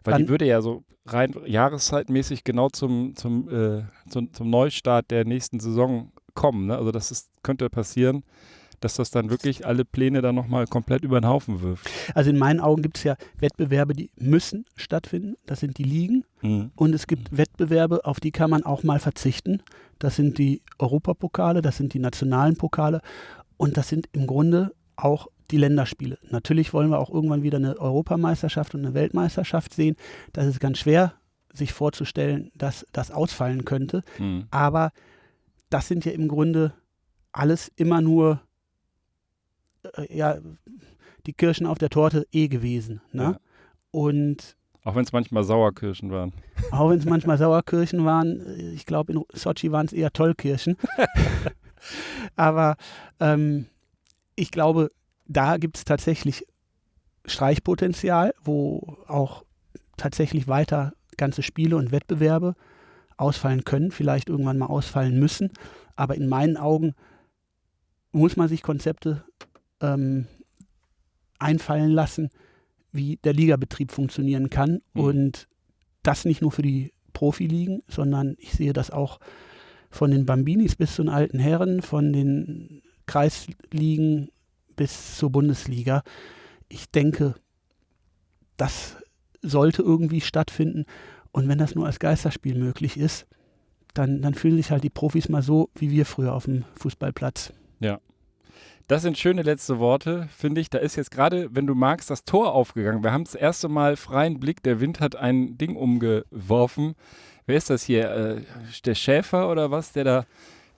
weil die würde ja so rein jahreszeitmäßig genau zum, zum, äh, zum, zum, Neustart der nächsten Saison kommen. Ne? Also das ist, könnte passieren, dass das dann wirklich alle Pläne dann nochmal komplett über den Haufen wirft. Also in meinen Augen gibt es ja Wettbewerbe, die müssen stattfinden. Das sind die Ligen. Mhm. Und es gibt. Wettbewerbe, auf die kann man auch mal verzichten. Das sind die Europapokale, das sind die nationalen Pokale. Und das sind im Grunde auch die Länderspiele. Natürlich wollen wir auch irgendwann wieder eine Europameisterschaft und eine Weltmeisterschaft sehen. Das ist ganz schwer, sich vorzustellen, dass das ausfallen könnte. Mhm. Aber das sind ja im Grunde alles immer nur äh, ja, die Kirschen auf der Torte eh gewesen. Ne? Ja. Und auch wenn es manchmal Sauerkirschen waren. Auch wenn es manchmal Sauerkirschen waren. Ich glaube, in Sochi waren es eher Tollkirschen. Aber ähm, ich glaube, da gibt es tatsächlich Streichpotenzial, wo auch tatsächlich weiter ganze Spiele und Wettbewerbe ausfallen können, vielleicht irgendwann mal ausfallen müssen. Aber in meinen Augen muss man sich Konzepte ähm, einfallen lassen, wie der Ligabetrieb funktionieren kann. Mhm. Und das nicht nur für die Profiligen, sondern ich sehe das auch von den Bambinis bis zu den alten Herren, von den Kreisligen bis zur Bundesliga. Ich denke, das sollte irgendwie stattfinden. Und wenn das nur als Geisterspiel möglich ist, dann, dann fühlen sich halt die Profis mal so wie wir früher auf dem Fußballplatz. Ja. Das sind schöne letzte Worte, finde ich. Da ist jetzt gerade, wenn du magst, das Tor aufgegangen. Wir haben das erste Mal freien Blick. Der Wind hat ein Ding umgeworfen. Wer ist das hier? Äh, der Schäfer oder was, der da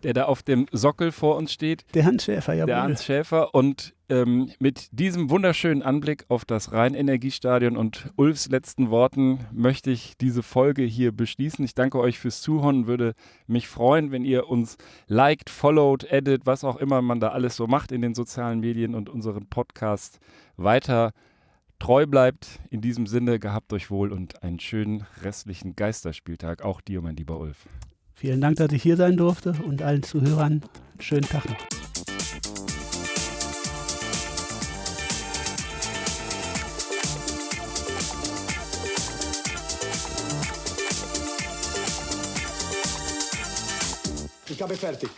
der da auf dem Sockel vor uns steht. Der Hans Schäfer, ja. Der Hans Schäfer. Und ähm, mit diesem wunderschönen Anblick auf das Rhein-Energiestadion und Ulfs letzten Worten möchte ich diese Folge hier beschließen. Ich danke euch fürs Zuhören würde mich freuen, wenn ihr uns liked, followed, edit, was auch immer man da alles so macht in den sozialen Medien und unseren Podcast weiter treu bleibt. In diesem Sinne, gehabt euch wohl und einen schönen restlichen Geisterspieltag. Auch dir, mein lieber Ulf. Vielen Dank, dass ich hier sein durfte und allen Zuhörern einen schönen Tag noch. Ich habe fertig.